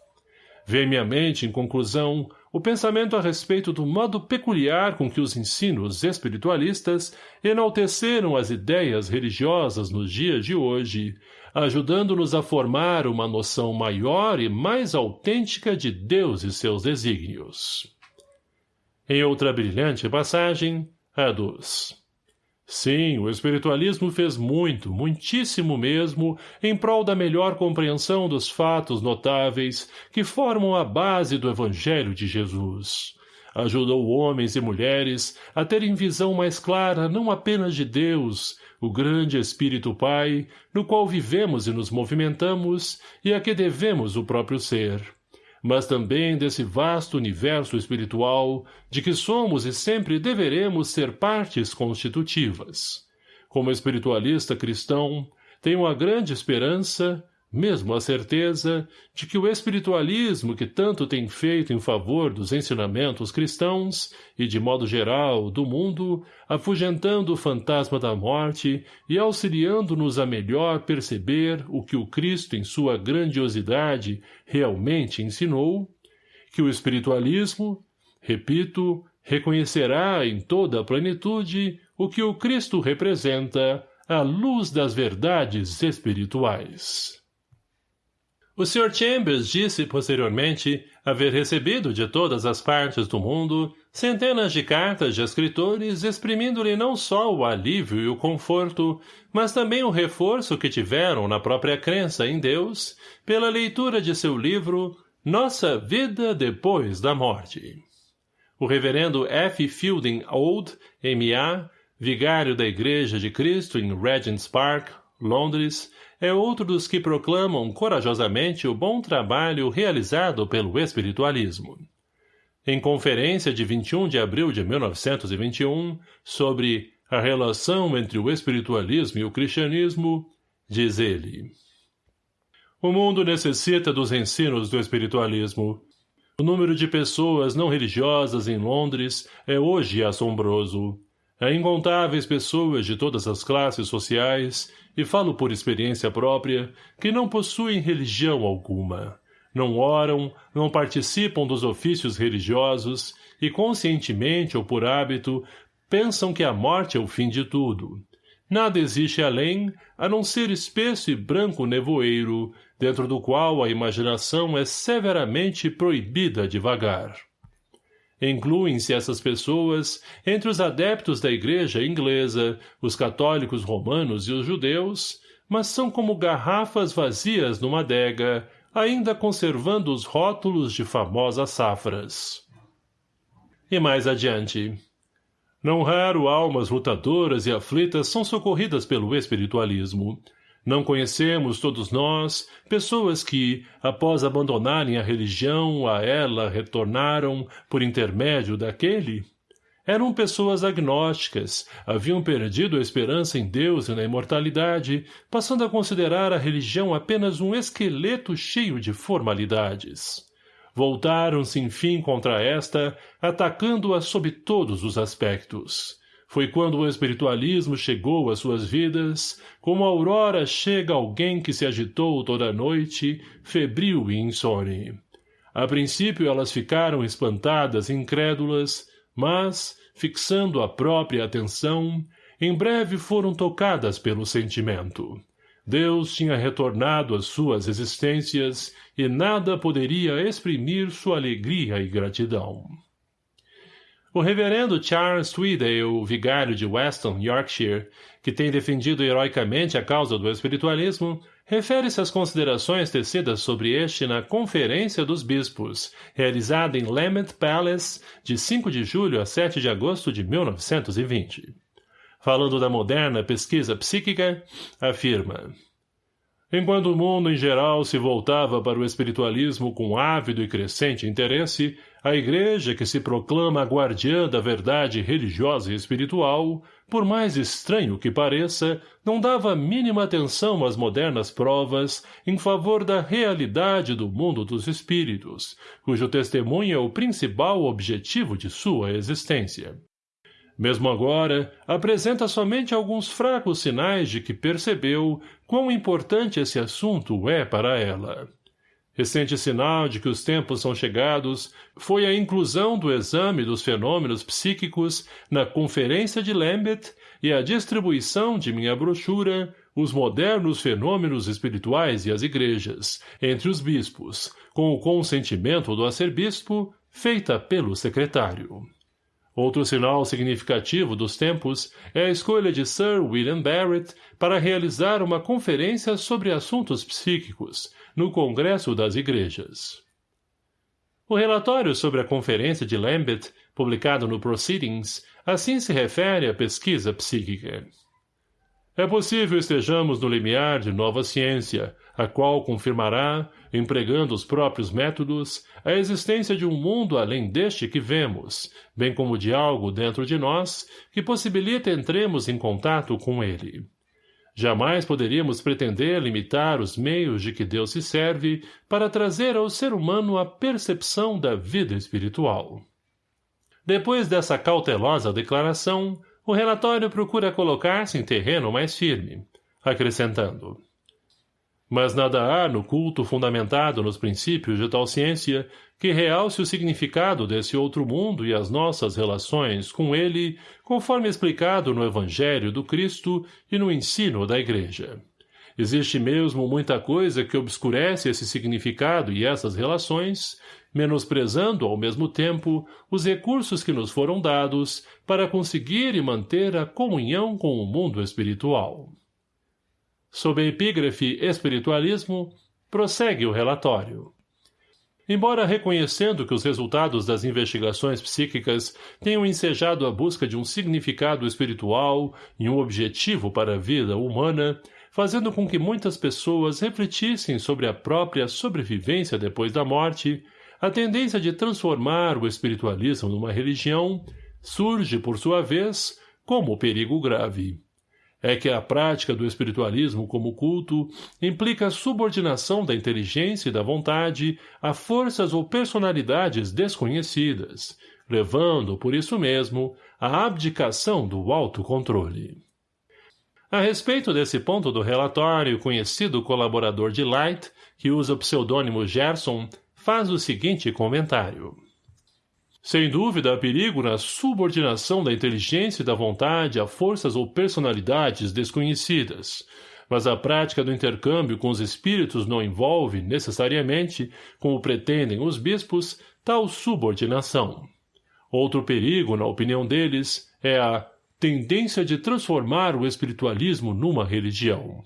Speaker 1: Vem-me à mente, em conclusão, o pensamento a respeito do modo peculiar com que os ensinos espiritualistas enalteceram as ideias religiosas nos dias de hoje, ajudando-nos a formar uma noção maior e mais autêntica de Deus e seus desígnios. Em outra brilhante passagem, a dos Sim, o espiritualismo fez muito, muitíssimo mesmo, em prol da melhor compreensão dos fatos notáveis que formam a base do Evangelho de Jesus. Ajudou homens e mulheres a terem visão mais clara não apenas de Deus, o grande Espírito Pai, no qual vivemos e nos movimentamos e a que devemos o próprio ser mas também desse vasto universo espiritual de que somos e sempre deveremos ser partes constitutivas. Como espiritualista cristão, tenho a grande esperança, mesmo a certeza de que o espiritualismo que tanto tem feito em favor dos ensinamentos cristãos e, de modo geral, do mundo, afugentando o fantasma da morte e auxiliando-nos a melhor perceber o que o Cristo em sua grandiosidade realmente ensinou, que o espiritualismo, repito, reconhecerá em toda a plenitude o que o Cristo representa, a luz das verdades espirituais. O Sr. Chambers disse posteriormente haver recebido de todas as partes do mundo centenas de cartas de escritores exprimindo-lhe não só o alívio e o conforto, mas também o reforço que tiveram na própria crença em Deus pela leitura de seu livro Nossa Vida Depois da Morte. O reverendo F. Fielding Old, M.A., vigário da Igreja de Cristo em Regent's Park, Londres, é outro dos que proclamam corajosamente o bom trabalho realizado pelo espiritualismo. Em conferência de 21 de abril de 1921, sobre a relação entre o espiritualismo e o cristianismo, diz ele. O mundo necessita dos ensinos do espiritualismo. O número de pessoas não religiosas em Londres é hoje assombroso. Há incontáveis pessoas de todas as classes sociais, e falo por experiência própria, que não possuem religião alguma. Não oram, não participam dos ofícios religiosos e, conscientemente ou por hábito, pensam que a morte é o fim de tudo. Nada existe além, a não ser espesso e branco nevoeiro, dentro do qual a imaginação é severamente proibida de vagar. Incluem-se essas pessoas entre os adeptos da igreja inglesa, os católicos romanos e os judeus, mas são como garrafas vazias numa adega, ainda conservando os rótulos de famosas safras. E mais adiante. Não raro almas lutadoras e aflitas são socorridas pelo espiritualismo. Não conhecemos, todos nós, pessoas que, após abandonarem a religião, a ela retornaram por intermédio daquele? Eram pessoas agnósticas, haviam perdido a esperança em Deus e na imortalidade, passando a considerar a religião apenas um esqueleto cheio de formalidades voltaram-se enfim contra esta, atacando-a sob todos os aspectos. Foi quando o espiritualismo chegou às suas vidas, como a aurora chega alguém que se agitou toda a noite, febril e insone. A princípio elas ficaram espantadas e incrédulas, mas, fixando a própria atenção, em breve foram tocadas pelo sentimento. Deus tinha retornado às suas existências e nada poderia exprimir sua alegria e gratidão. O reverendo Charles Tweedale, vigário de Weston, Yorkshire, que tem defendido heroicamente a causa do espiritualismo, refere-se às considerações tecidas sobre este na Conferência dos Bispos, realizada em Lament Palace, de 5 de julho a 7 de agosto de 1920. Falando da moderna pesquisa psíquica, afirma Enquanto o mundo em geral se voltava para o espiritualismo com ávido e crescente interesse, a igreja que se proclama guardiã da verdade religiosa e espiritual, por mais estranho que pareça, não dava mínima atenção às modernas provas em favor da realidade do mundo dos espíritos, cujo testemunho é o principal objetivo de sua existência. Mesmo agora, apresenta somente alguns fracos sinais de que percebeu quão importante esse assunto é para ela. Recente sinal de que os tempos são chegados foi a inclusão do exame dos fenômenos psíquicos na Conferência de Lambeth e a distribuição de minha brochura Os Modernos Fenômenos Espirituais e as Igrejas, entre os bispos, com o consentimento do arcebispo, feita pelo secretário. Outro sinal significativo dos tempos é a escolha de Sir William Barrett para realizar uma conferência sobre assuntos psíquicos no Congresso das Igrejas. O relatório sobre a Conferência de Lambeth, publicado no Proceedings, assim se refere à pesquisa psíquica. É possível estejamos no limiar de nova ciência, a qual confirmará, empregando os próprios métodos, a existência de um mundo além deste que vemos, bem como de algo dentro de nós que possibilita entremos em contato com ele. Jamais poderíamos pretender limitar os meios de que Deus se serve para trazer ao ser humano a percepção da vida espiritual. Depois dessa cautelosa declaração, o relatório procura colocar-se em terreno mais firme, acrescentando. Mas nada há no culto fundamentado nos princípios de tal ciência que realce o significado desse outro mundo e as nossas relações com ele, conforme explicado no Evangelho do Cristo e no ensino da Igreja. Existe mesmo muita coisa que obscurece esse significado e essas relações, menosprezando, ao mesmo tempo, os recursos que nos foram dados para conseguir e manter a comunhão com o mundo espiritual. Sob a epígrafe Espiritualismo, prossegue o relatório. Embora reconhecendo que os resultados das investigações psíquicas tenham ensejado a busca de um significado espiritual e um objetivo para a vida humana, fazendo com que muitas pessoas refletissem sobre a própria sobrevivência depois da morte, a tendência de transformar o espiritualismo numa religião surge, por sua vez, como perigo grave. É que a prática do espiritualismo como culto implica a subordinação da inteligência e da vontade a forças ou personalidades desconhecidas, levando, por isso mesmo, à abdicação do autocontrole. A respeito desse ponto do relatório, o conhecido colaborador de Light, que usa o pseudônimo Gerson, faz o seguinte comentário. Sem dúvida, há perigo na subordinação da inteligência e da vontade a forças ou personalidades desconhecidas, mas a prática do intercâmbio com os espíritos não envolve, necessariamente, como pretendem os bispos, tal subordinação. Outro perigo, na opinião deles, é a tendência de transformar o espiritualismo numa religião.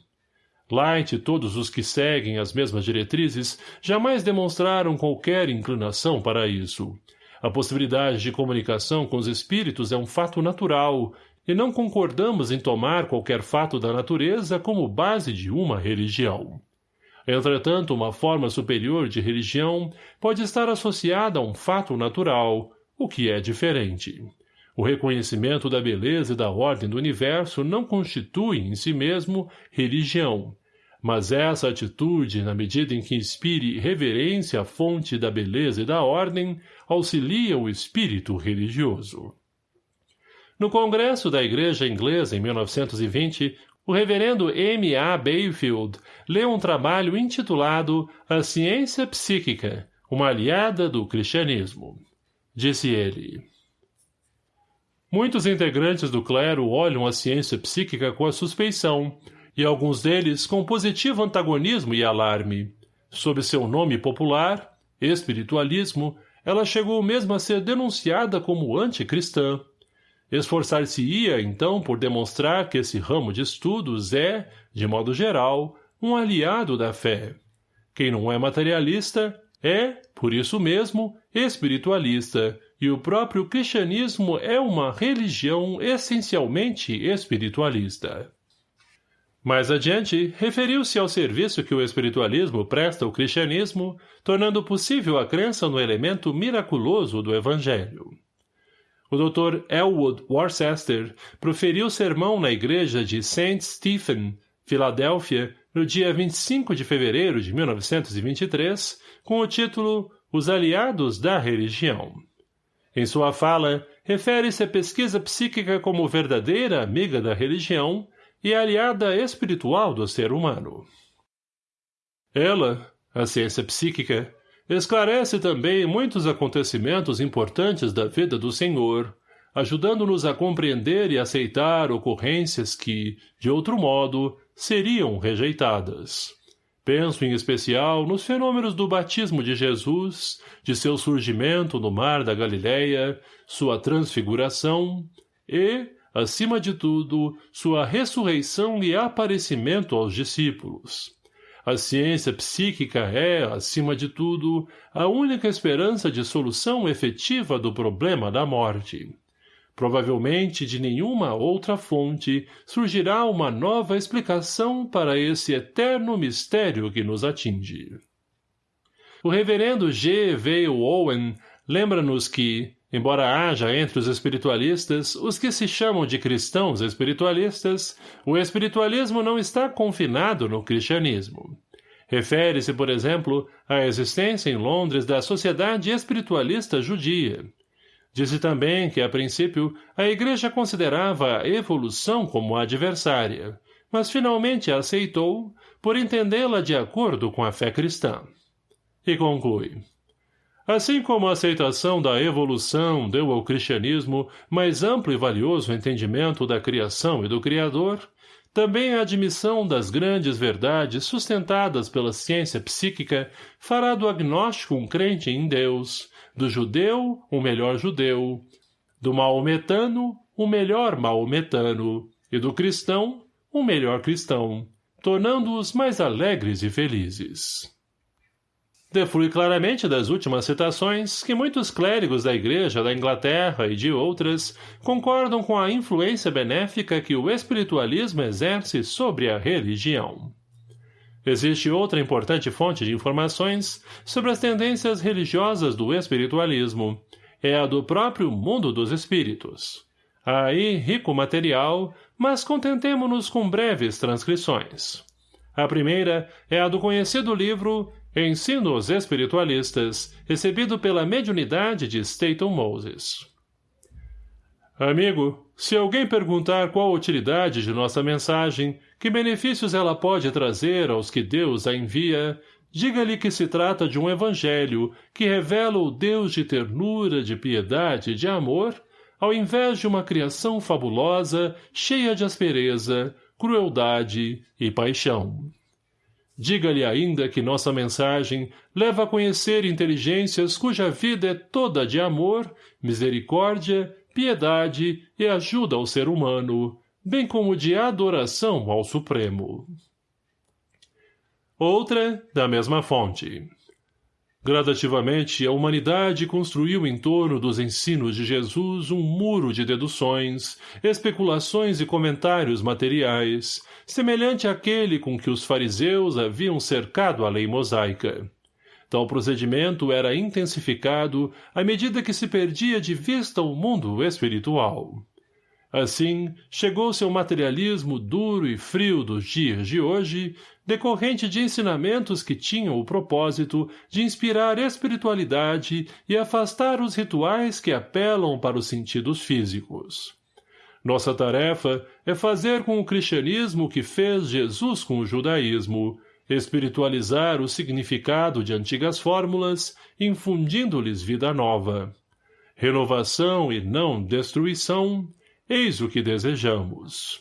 Speaker 1: Light e todos os que seguem as mesmas diretrizes jamais demonstraram qualquer inclinação para isso. A possibilidade de comunicação com os espíritos é um fato natural, e não concordamos em tomar qualquer fato da natureza como base de uma religião. Entretanto, uma forma superior de religião pode estar associada a um fato natural, o que é diferente. O reconhecimento da beleza e da ordem do universo não constitui, em si mesmo, religião, mas essa atitude, na medida em que inspire reverência à fonte da beleza e da ordem, auxilia o espírito religioso. No Congresso da Igreja Inglesa, em 1920, o reverendo M. A. Bayfield leu um trabalho intitulado A Ciência Psíquica, uma aliada do cristianismo. Disse ele... Muitos integrantes do clero olham a ciência psíquica com a suspeição, e alguns deles com positivo antagonismo e alarme. Sob seu nome popular, espiritualismo, ela chegou mesmo a ser denunciada como anticristã. Esforçar-se-ia, então, por demonstrar que esse ramo de estudos é, de modo geral, um aliado da fé. Quem não é materialista é, por isso mesmo, espiritualista, e o próprio cristianismo é uma religião essencialmente espiritualista. Mais adiante, referiu-se ao serviço que o espiritualismo presta ao cristianismo, tornando possível a crença no elemento miraculoso do evangelho. O Dr. Elwood Worcester proferiu sermão na igreja de St. Stephen, Filadélfia, no dia 25 de fevereiro de 1923, com o título Os Aliados da Religião. Em sua fala, refere-se à pesquisa psíquica como verdadeira amiga da religião e aliada espiritual do ser humano. Ela, a ciência psíquica, esclarece também muitos acontecimentos importantes da vida do Senhor, ajudando-nos a compreender e aceitar ocorrências que, de outro modo, seriam rejeitadas. Penso em especial nos fenômenos do batismo de Jesus, de seu surgimento no mar da Galileia, sua transfiguração e, acima de tudo, sua ressurreição e aparecimento aos discípulos. A ciência psíquica é, acima de tudo, a única esperança de solução efetiva do problema da morte. Provavelmente de nenhuma outra fonte surgirá uma nova explicação para esse eterno mistério que nos atinge. O reverendo G. V. Owen lembra-nos que, Embora haja entre os espiritualistas os que se chamam de cristãos espiritualistas, o espiritualismo não está confinado no cristianismo. Refere-se, por exemplo, à existência em Londres da Sociedade Espiritualista Judia. Disse também que, a princípio, a Igreja considerava a evolução como adversária, mas finalmente a aceitou por entendê-la de acordo com a fé cristã. E conclui. Assim como a aceitação da evolução deu ao cristianismo mais amplo e valioso entendimento da criação e do Criador, também a admissão das grandes verdades sustentadas pela ciência psíquica fará do agnóstico um crente em Deus, do judeu um melhor judeu, do maometano um melhor maometano e do cristão um melhor cristão, tornando-os mais alegres e felizes. Deflui claramente das últimas citações que muitos clérigos da Igreja da Inglaterra e de outras concordam com a influência benéfica que o espiritualismo exerce sobre a religião. Existe outra importante fonte de informações sobre as tendências religiosas do espiritualismo, é a do próprio mundo dos espíritos. Aí rico material, mas contentemo-nos com breves transcrições. A primeira é a do conhecido livro Ensinos Espiritualistas, recebido pela mediunidade de Staton Moses. Amigo, se alguém perguntar qual a utilidade de nossa mensagem, que benefícios ela pode trazer aos que Deus a envia, diga-lhe que se trata de um evangelho que revela o Deus de ternura, de piedade e de amor, ao invés de uma criação fabulosa, cheia de aspereza, crueldade e paixão. Diga-lhe ainda que nossa mensagem leva a conhecer inteligências cuja vida é toda de amor, misericórdia, piedade e ajuda ao ser humano, bem como de adoração ao Supremo. Outra, da mesma fonte. Gradativamente, a humanidade construiu em torno dos ensinos de Jesus um muro de deduções, especulações e comentários materiais, semelhante àquele com que os fariseus haviam cercado a lei mosaica. Tal procedimento era intensificado à medida que se perdia de vista o mundo espiritual. Assim, chegou-se ao materialismo duro e frio dos dias de hoje, decorrente de ensinamentos que tinham o propósito de inspirar espiritualidade e afastar os rituais que apelam para os sentidos físicos. Nossa tarefa é fazer com o cristianismo o que fez Jesus com o judaísmo, espiritualizar o significado de antigas fórmulas, infundindo-lhes vida nova. Renovação e não destruição, Eis o que desejamos.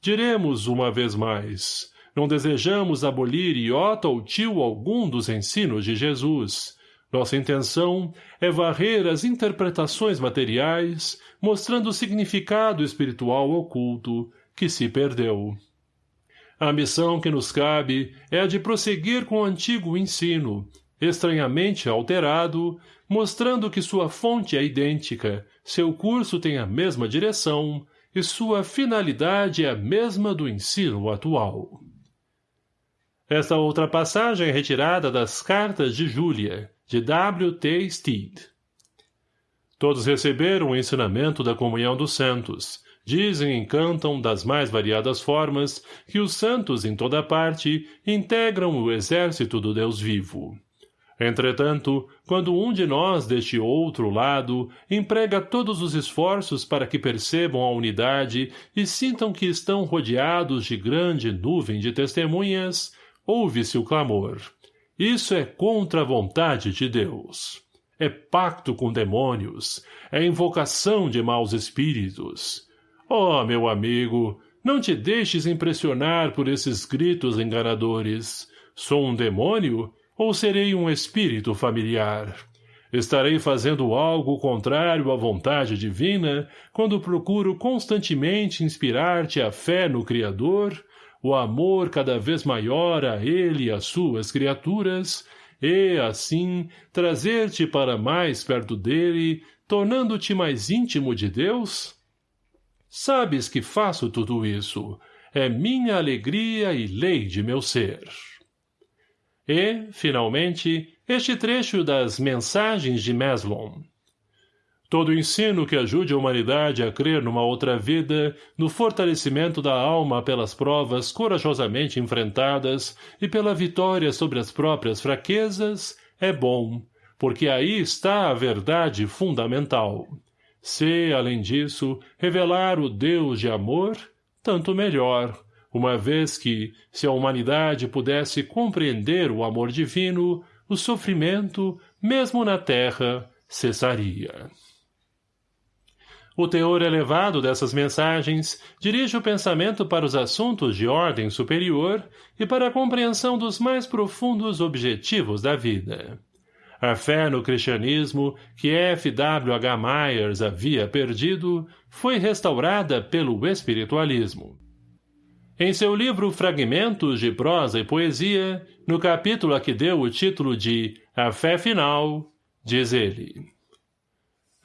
Speaker 1: Diremos uma vez mais, não desejamos abolir iota ou tio algum dos ensinos de Jesus. Nossa intenção é varrer as interpretações materiais, mostrando o significado espiritual oculto que se perdeu. A missão que nos cabe é a de prosseguir com o antigo ensino, estranhamente alterado, mostrando que sua fonte é idêntica, seu curso tem a mesma direção e sua finalidade é a mesma do ensino atual. Esta outra passagem é retirada das Cartas de Júlia, de W. T. Steed. Todos receberam o ensinamento da comunhão dos santos, dizem e cantam das mais variadas formas que os santos em toda parte integram o exército do Deus vivo. Entretanto, quando um de nós deste outro lado emprega todos os esforços para que percebam a unidade e sintam que estão rodeados de grande nuvem de testemunhas, ouve-se o clamor. Isso é contra a vontade de Deus. É pacto com demônios, é invocação de maus espíritos. Oh, meu amigo, não te deixes impressionar por esses gritos enganadores. Sou um demônio? Ou serei um espírito familiar? Estarei fazendo algo contrário à vontade divina quando procuro constantemente inspirar-te a fé no Criador, o amor cada vez maior a Ele e às suas criaturas, e, assim, trazer-te para mais perto dele, tornando-te mais íntimo de Deus? Sabes que faço tudo isso. É minha alegria e lei de meu ser. E, finalmente, este trecho das Mensagens de Meslon. Todo ensino que ajude a humanidade a crer numa outra vida, no fortalecimento da alma pelas provas corajosamente enfrentadas e pela vitória sobre as próprias fraquezas, é bom, porque aí está a verdade fundamental. Se, além disso, revelar o Deus de amor, tanto melhor, uma vez que, se a humanidade pudesse compreender o amor divino, o sofrimento, mesmo na terra, cessaria. O teor elevado dessas mensagens dirige o pensamento para os assuntos de ordem superior e para a compreensão dos mais profundos objetivos da vida. A fé no cristianismo, que F. W. H. Myers havia perdido, foi restaurada pelo espiritualismo. Em seu livro Fragmentos de Prosa e Poesia, no capítulo a que deu o título de A Fé Final, diz ele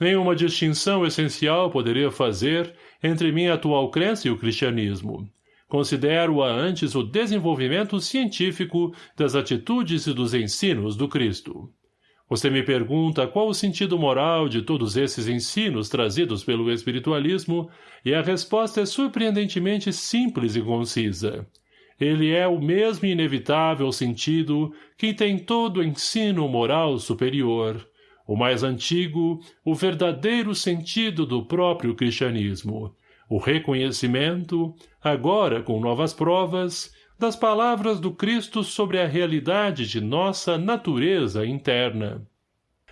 Speaker 1: Nenhuma distinção essencial poderia fazer entre minha atual crença e o cristianismo. Considero-a antes o desenvolvimento científico das atitudes e dos ensinos do Cristo. Você me pergunta qual o sentido moral de todos esses ensinos trazidos pelo espiritualismo, e a resposta é surpreendentemente simples e concisa. Ele é o mesmo inevitável sentido que tem todo ensino moral superior, o mais antigo, o verdadeiro sentido do próprio cristianismo, o reconhecimento, agora com novas provas, das palavras do Cristo sobre a realidade de nossa natureza interna.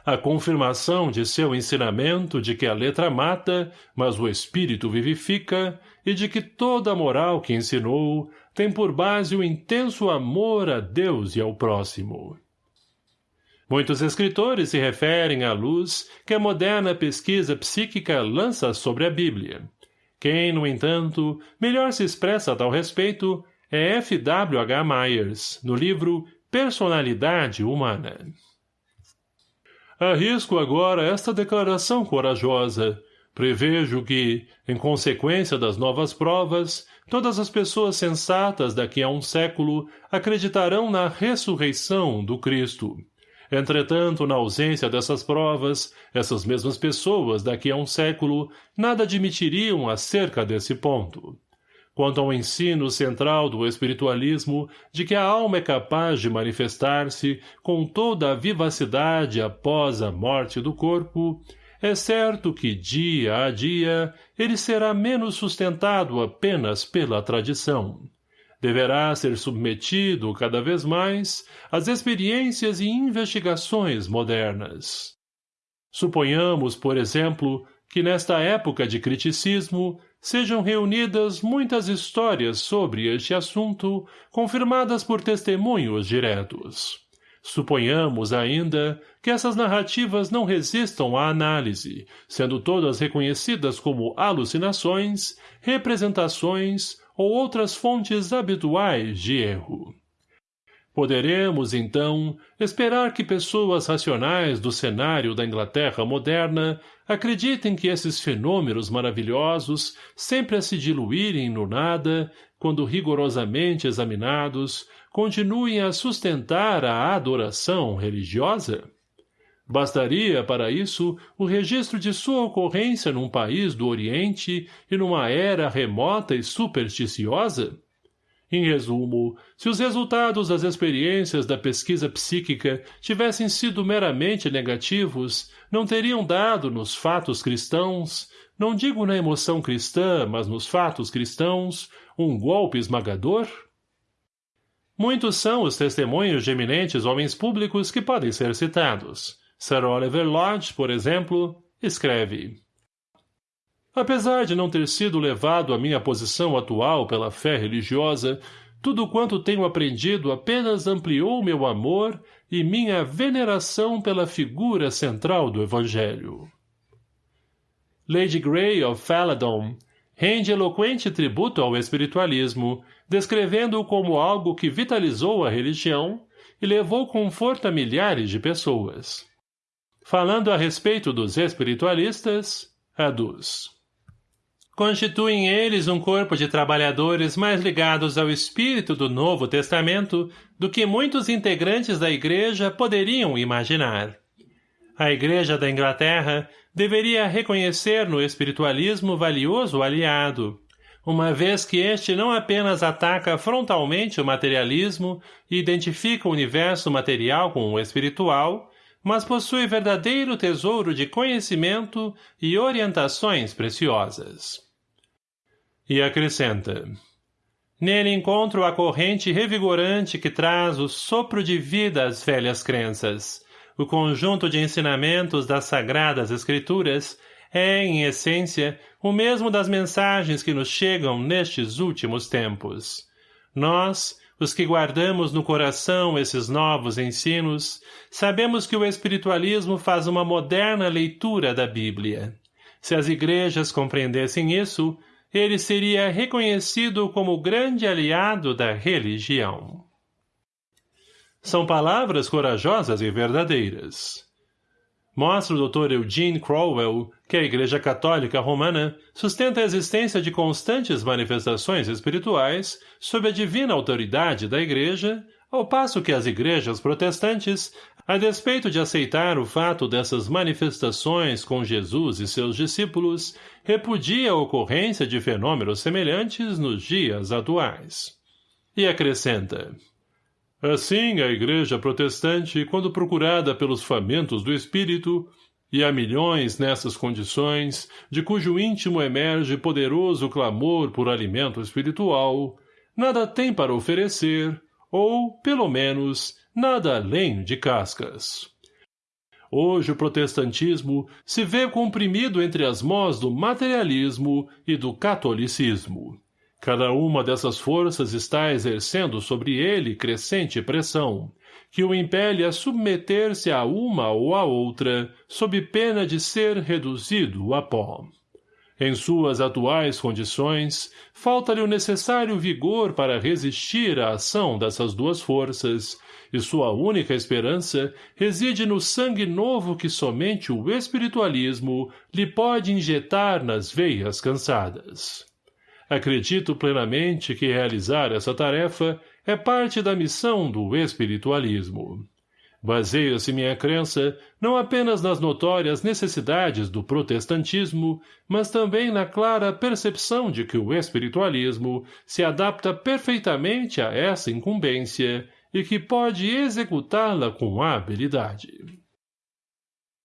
Speaker 1: A confirmação de seu ensinamento de que a letra mata, mas o espírito vivifica, e de que toda a moral que ensinou tem por base o intenso amor a Deus e ao próximo. Muitos escritores se referem à luz que a moderna pesquisa psíquica lança sobre a Bíblia. Quem, no entanto, melhor se expressa a tal respeito é F. W. H. Myers, no livro Personalidade Humana. Arrisco agora esta declaração corajosa. Prevejo que, em consequência das novas provas, todas as pessoas sensatas daqui a um século acreditarão na ressurreição do Cristo. Entretanto, na ausência dessas provas, essas mesmas pessoas, daqui a um século, nada admitiriam acerca desse ponto. Quanto ao ensino central do espiritualismo de que a alma é capaz de manifestar-se com toda a vivacidade após a morte do corpo, é certo que, dia a dia, ele será menos sustentado apenas pela tradição deverá ser submetido cada vez mais às experiências e investigações modernas. Suponhamos, por exemplo, que nesta época de criticismo sejam reunidas muitas histórias sobre este assunto, confirmadas por testemunhos diretos. Suponhamos ainda que essas narrativas não resistam à análise, sendo todas reconhecidas como alucinações, representações ou outras fontes habituais de erro. Poderemos, então, esperar que pessoas racionais do cenário da Inglaterra moderna acreditem que esses fenômenos maravilhosos, sempre a se diluírem no nada, quando rigorosamente examinados, continuem a sustentar a adoração religiosa? Bastaria, para isso, o registro de sua ocorrência num país do Oriente e numa era remota e supersticiosa? Em resumo, se os resultados das experiências da pesquisa psíquica tivessem sido meramente negativos, não teriam dado nos fatos cristãos, não digo na emoção cristã, mas nos fatos cristãos, um golpe esmagador? Muitos são os testemunhos de eminentes homens públicos que podem ser citados. Sir Oliver Lodge, por exemplo, escreve Apesar de não ter sido levado à minha posição atual pela fé religiosa, tudo quanto tenho aprendido apenas ampliou meu amor e minha veneração pela figura central do Evangelho. Lady Grey of Faladon rende eloquente tributo ao espiritualismo, descrevendo-o como algo que vitalizou a religião e levou conforto a milhares de pessoas. Falando a respeito dos espiritualistas, aduz. Constituem eles um corpo de trabalhadores mais ligados ao espírito do Novo Testamento do que muitos integrantes da Igreja poderiam imaginar. A Igreja da Inglaterra deveria reconhecer no espiritualismo valioso aliado, uma vez que este não apenas ataca frontalmente o materialismo e identifica o universo material com o espiritual, mas possui verdadeiro tesouro de conhecimento e orientações preciosas. E acrescenta, Nele encontro a corrente revigorante que traz o sopro de vida às velhas crenças. O conjunto de ensinamentos das sagradas escrituras é, em essência, o mesmo das mensagens que nos chegam nestes últimos tempos. Nós, os que guardamos no coração esses novos ensinos, sabemos que o espiritualismo faz uma moderna leitura da Bíblia. Se as igrejas compreendessem isso, ele seria reconhecido como grande aliado da religião. São palavras corajosas e verdadeiras. Mostra o Dr. Eugene Crowell que a Igreja Católica Romana sustenta a existência de constantes manifestações espirituais sob a divina autoridade da Igreja, ao passo que as igrejas protestantes, a despeito de aceitar o fato dessas manifestações com Jesus e seus discípulos, repudia a ocorrência de fenômenos semelhantes nos dias atuais. E acrescenta, Assim, a Igreja protestante, quando procurada pelos famintos do Espírito, e há milhões nessas condições, de cujo íntimo emerge poderoso clamor por alimento espiritual, nada tem para oferecer, ou, pelo menos, nada além de cascas. Hoje o protestantismo se vê comprimido entre as mãos do materialismo e do catolicismo. Cada uma dessas forças está exercendo sobre ele crescente pressão, que o impele a submeter-se a uma ou a outra, sob pena de ser reduzido a pó. Em suas atuais condições, falta-lhe o necessário vigor para resistir à ação dessas duas forças, e sua única esperança reside no sangue novo que somente o espiritualismo lhe pode injetar nas veias cansadas. Acredito plenamente que realizar essa tarefa é parte da missão do espiritualismo. Baseia-se minha crença não apenas nas notórias necessidades do protestantismo, mas também na clara percepção de que o espiritualismo se adapta perfeitamente a essa incumbência e que pode executá-la com habilidade.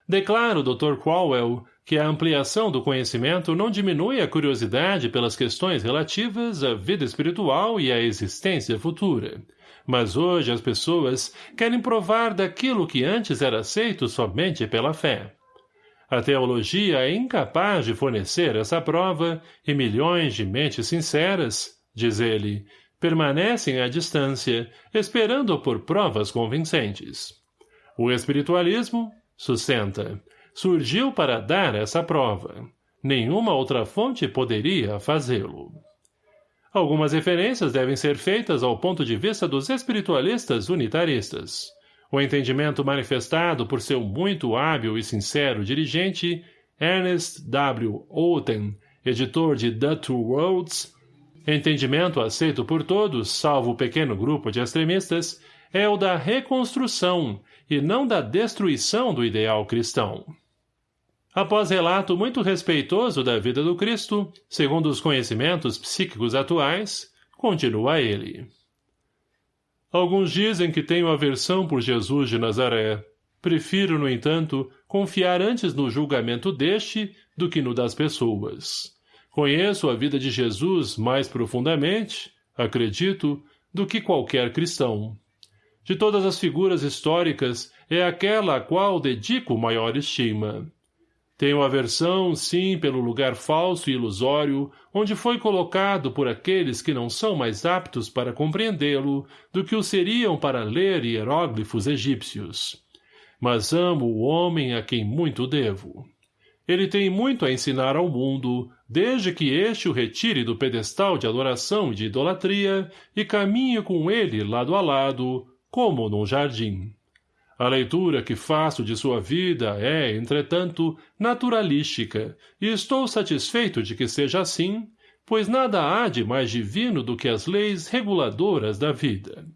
Speaker 1: Declaro, Dr. Crowell, que a ampliação do conhecimento não diminui a curiosidade pelas questões relativas à vida espiritual e à existência futura. Mas hoje as pessoas querem provar daquilo que antes era aceito somente pela fé. A teologia é incapaz de fornecer essa prova e milhões de mentes sinceras, diz ele, permanecem à distância, esperando por provas convincentes. O espiritualismo, sustenta, surgiu para dar essa prova. Nenhuma outra fonte poderia fazê-lo. Algumas referências devem ser feitas ao ponto de vista dos espiritualistas unitaristas. O entendimento manifestado por seu muito hábil e sincero dirigente, Ernest W. Outen, editor de The Two Worlds, entendimento aceito por todos, salvo o pequeno grupo de extremistas, é o da reconstrução e não da destruição do ideal cristão. Após relato muito respeitoso da vida do Cristo, segundo os conhecimentos psíquicos atuais, continua ele. Alguns dizem que tenho aversão por Jesus de Nazaré. Prefiro, no entanto, confiar antes no julgamento deste do que no das pessoas. Conheço a vida de Jesus mais profundamente, acredito, do que qualquer cristão. De todas as figuras históricas, é aquela a qual dedico maior estima. Tenho aversão, sim, pelo lugar falso e ilusório, onde foi colocado por aqueles que não são mais aptos para compreendê-lo do que o seriam para ler hieróglifos egípcios. Mas amo o homem a quem muito devo. Ele tem muito a ensinar ao mundo, desde que este o retire do pedestal de adoração e de idolatria e caminhe com ele lado a lado, como num jardim. A leitura que faço de sua vida é, entretanto, naturalística, e estou satisfeito de que seja assim, pois nada há de mais divino do que as leis reguladoras da vida.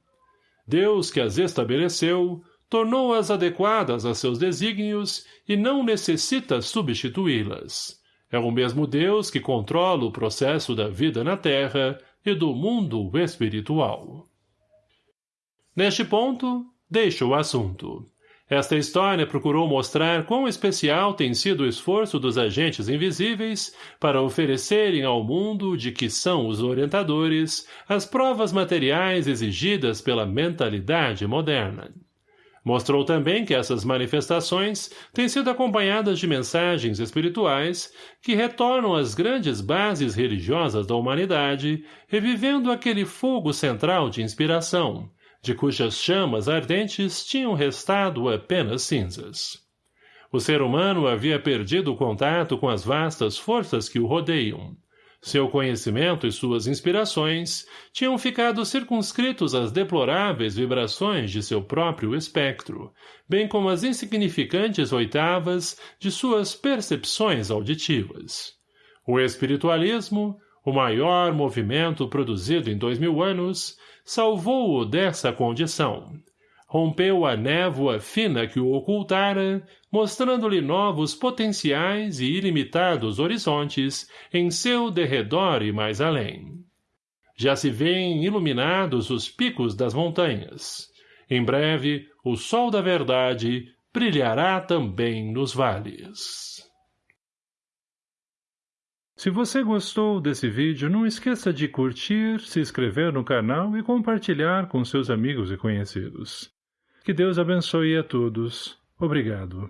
Speaker 1: Deus que as estabeleceu, tornou-as adequadas a seus desígnios e não necessita substituí-las. É o mesmo Deus que controla o processo da vida na Terra e do mundo espiritual. Neste ponto, Deixo o assunto. Esta história procurou mostrar quão especial tem sido o esforço dos agentes invisíveis para oferecerem ao mundo de que são os orientadores as provas materiais exigidas pela mentalidade moderna. Mostrou também que essas manifestações têm sido acompanhadas de mensagens espirituais que retornam às grandes bases religiosas da humanidade, revivendo aquele fogo central de inspiração, de cujas chamas ardentes tinham restado apenas cinzas. O ser humano havia perdido o contato com as vastas forças que o rodeiam. Seu conhecimento e suas inspirações tinham ficado circunscritos às deploráveis vibrações de seu próprio espectro, bem como às insignificantes oitavas de suas percepções auditivas. O espiritualismo, o maior movimento produzido em dois mil anos, salvou-o dessa condição, rompeu a névoa fina que o ocultara, mostrando-lhe novos potenciais e ilimitados horizontes em seu derredor e mais além. Já se vêem iluminados os picos das montanhas. Em breve, o sol da verdade brilhará também nos vales.
Speaker 2: Se você gostou desse vídeo, não esqueça de curtir, se inscrever no canal e compartilhar com seus amigos e conhecidos. Que Deus abençoe a todos. Obrigado.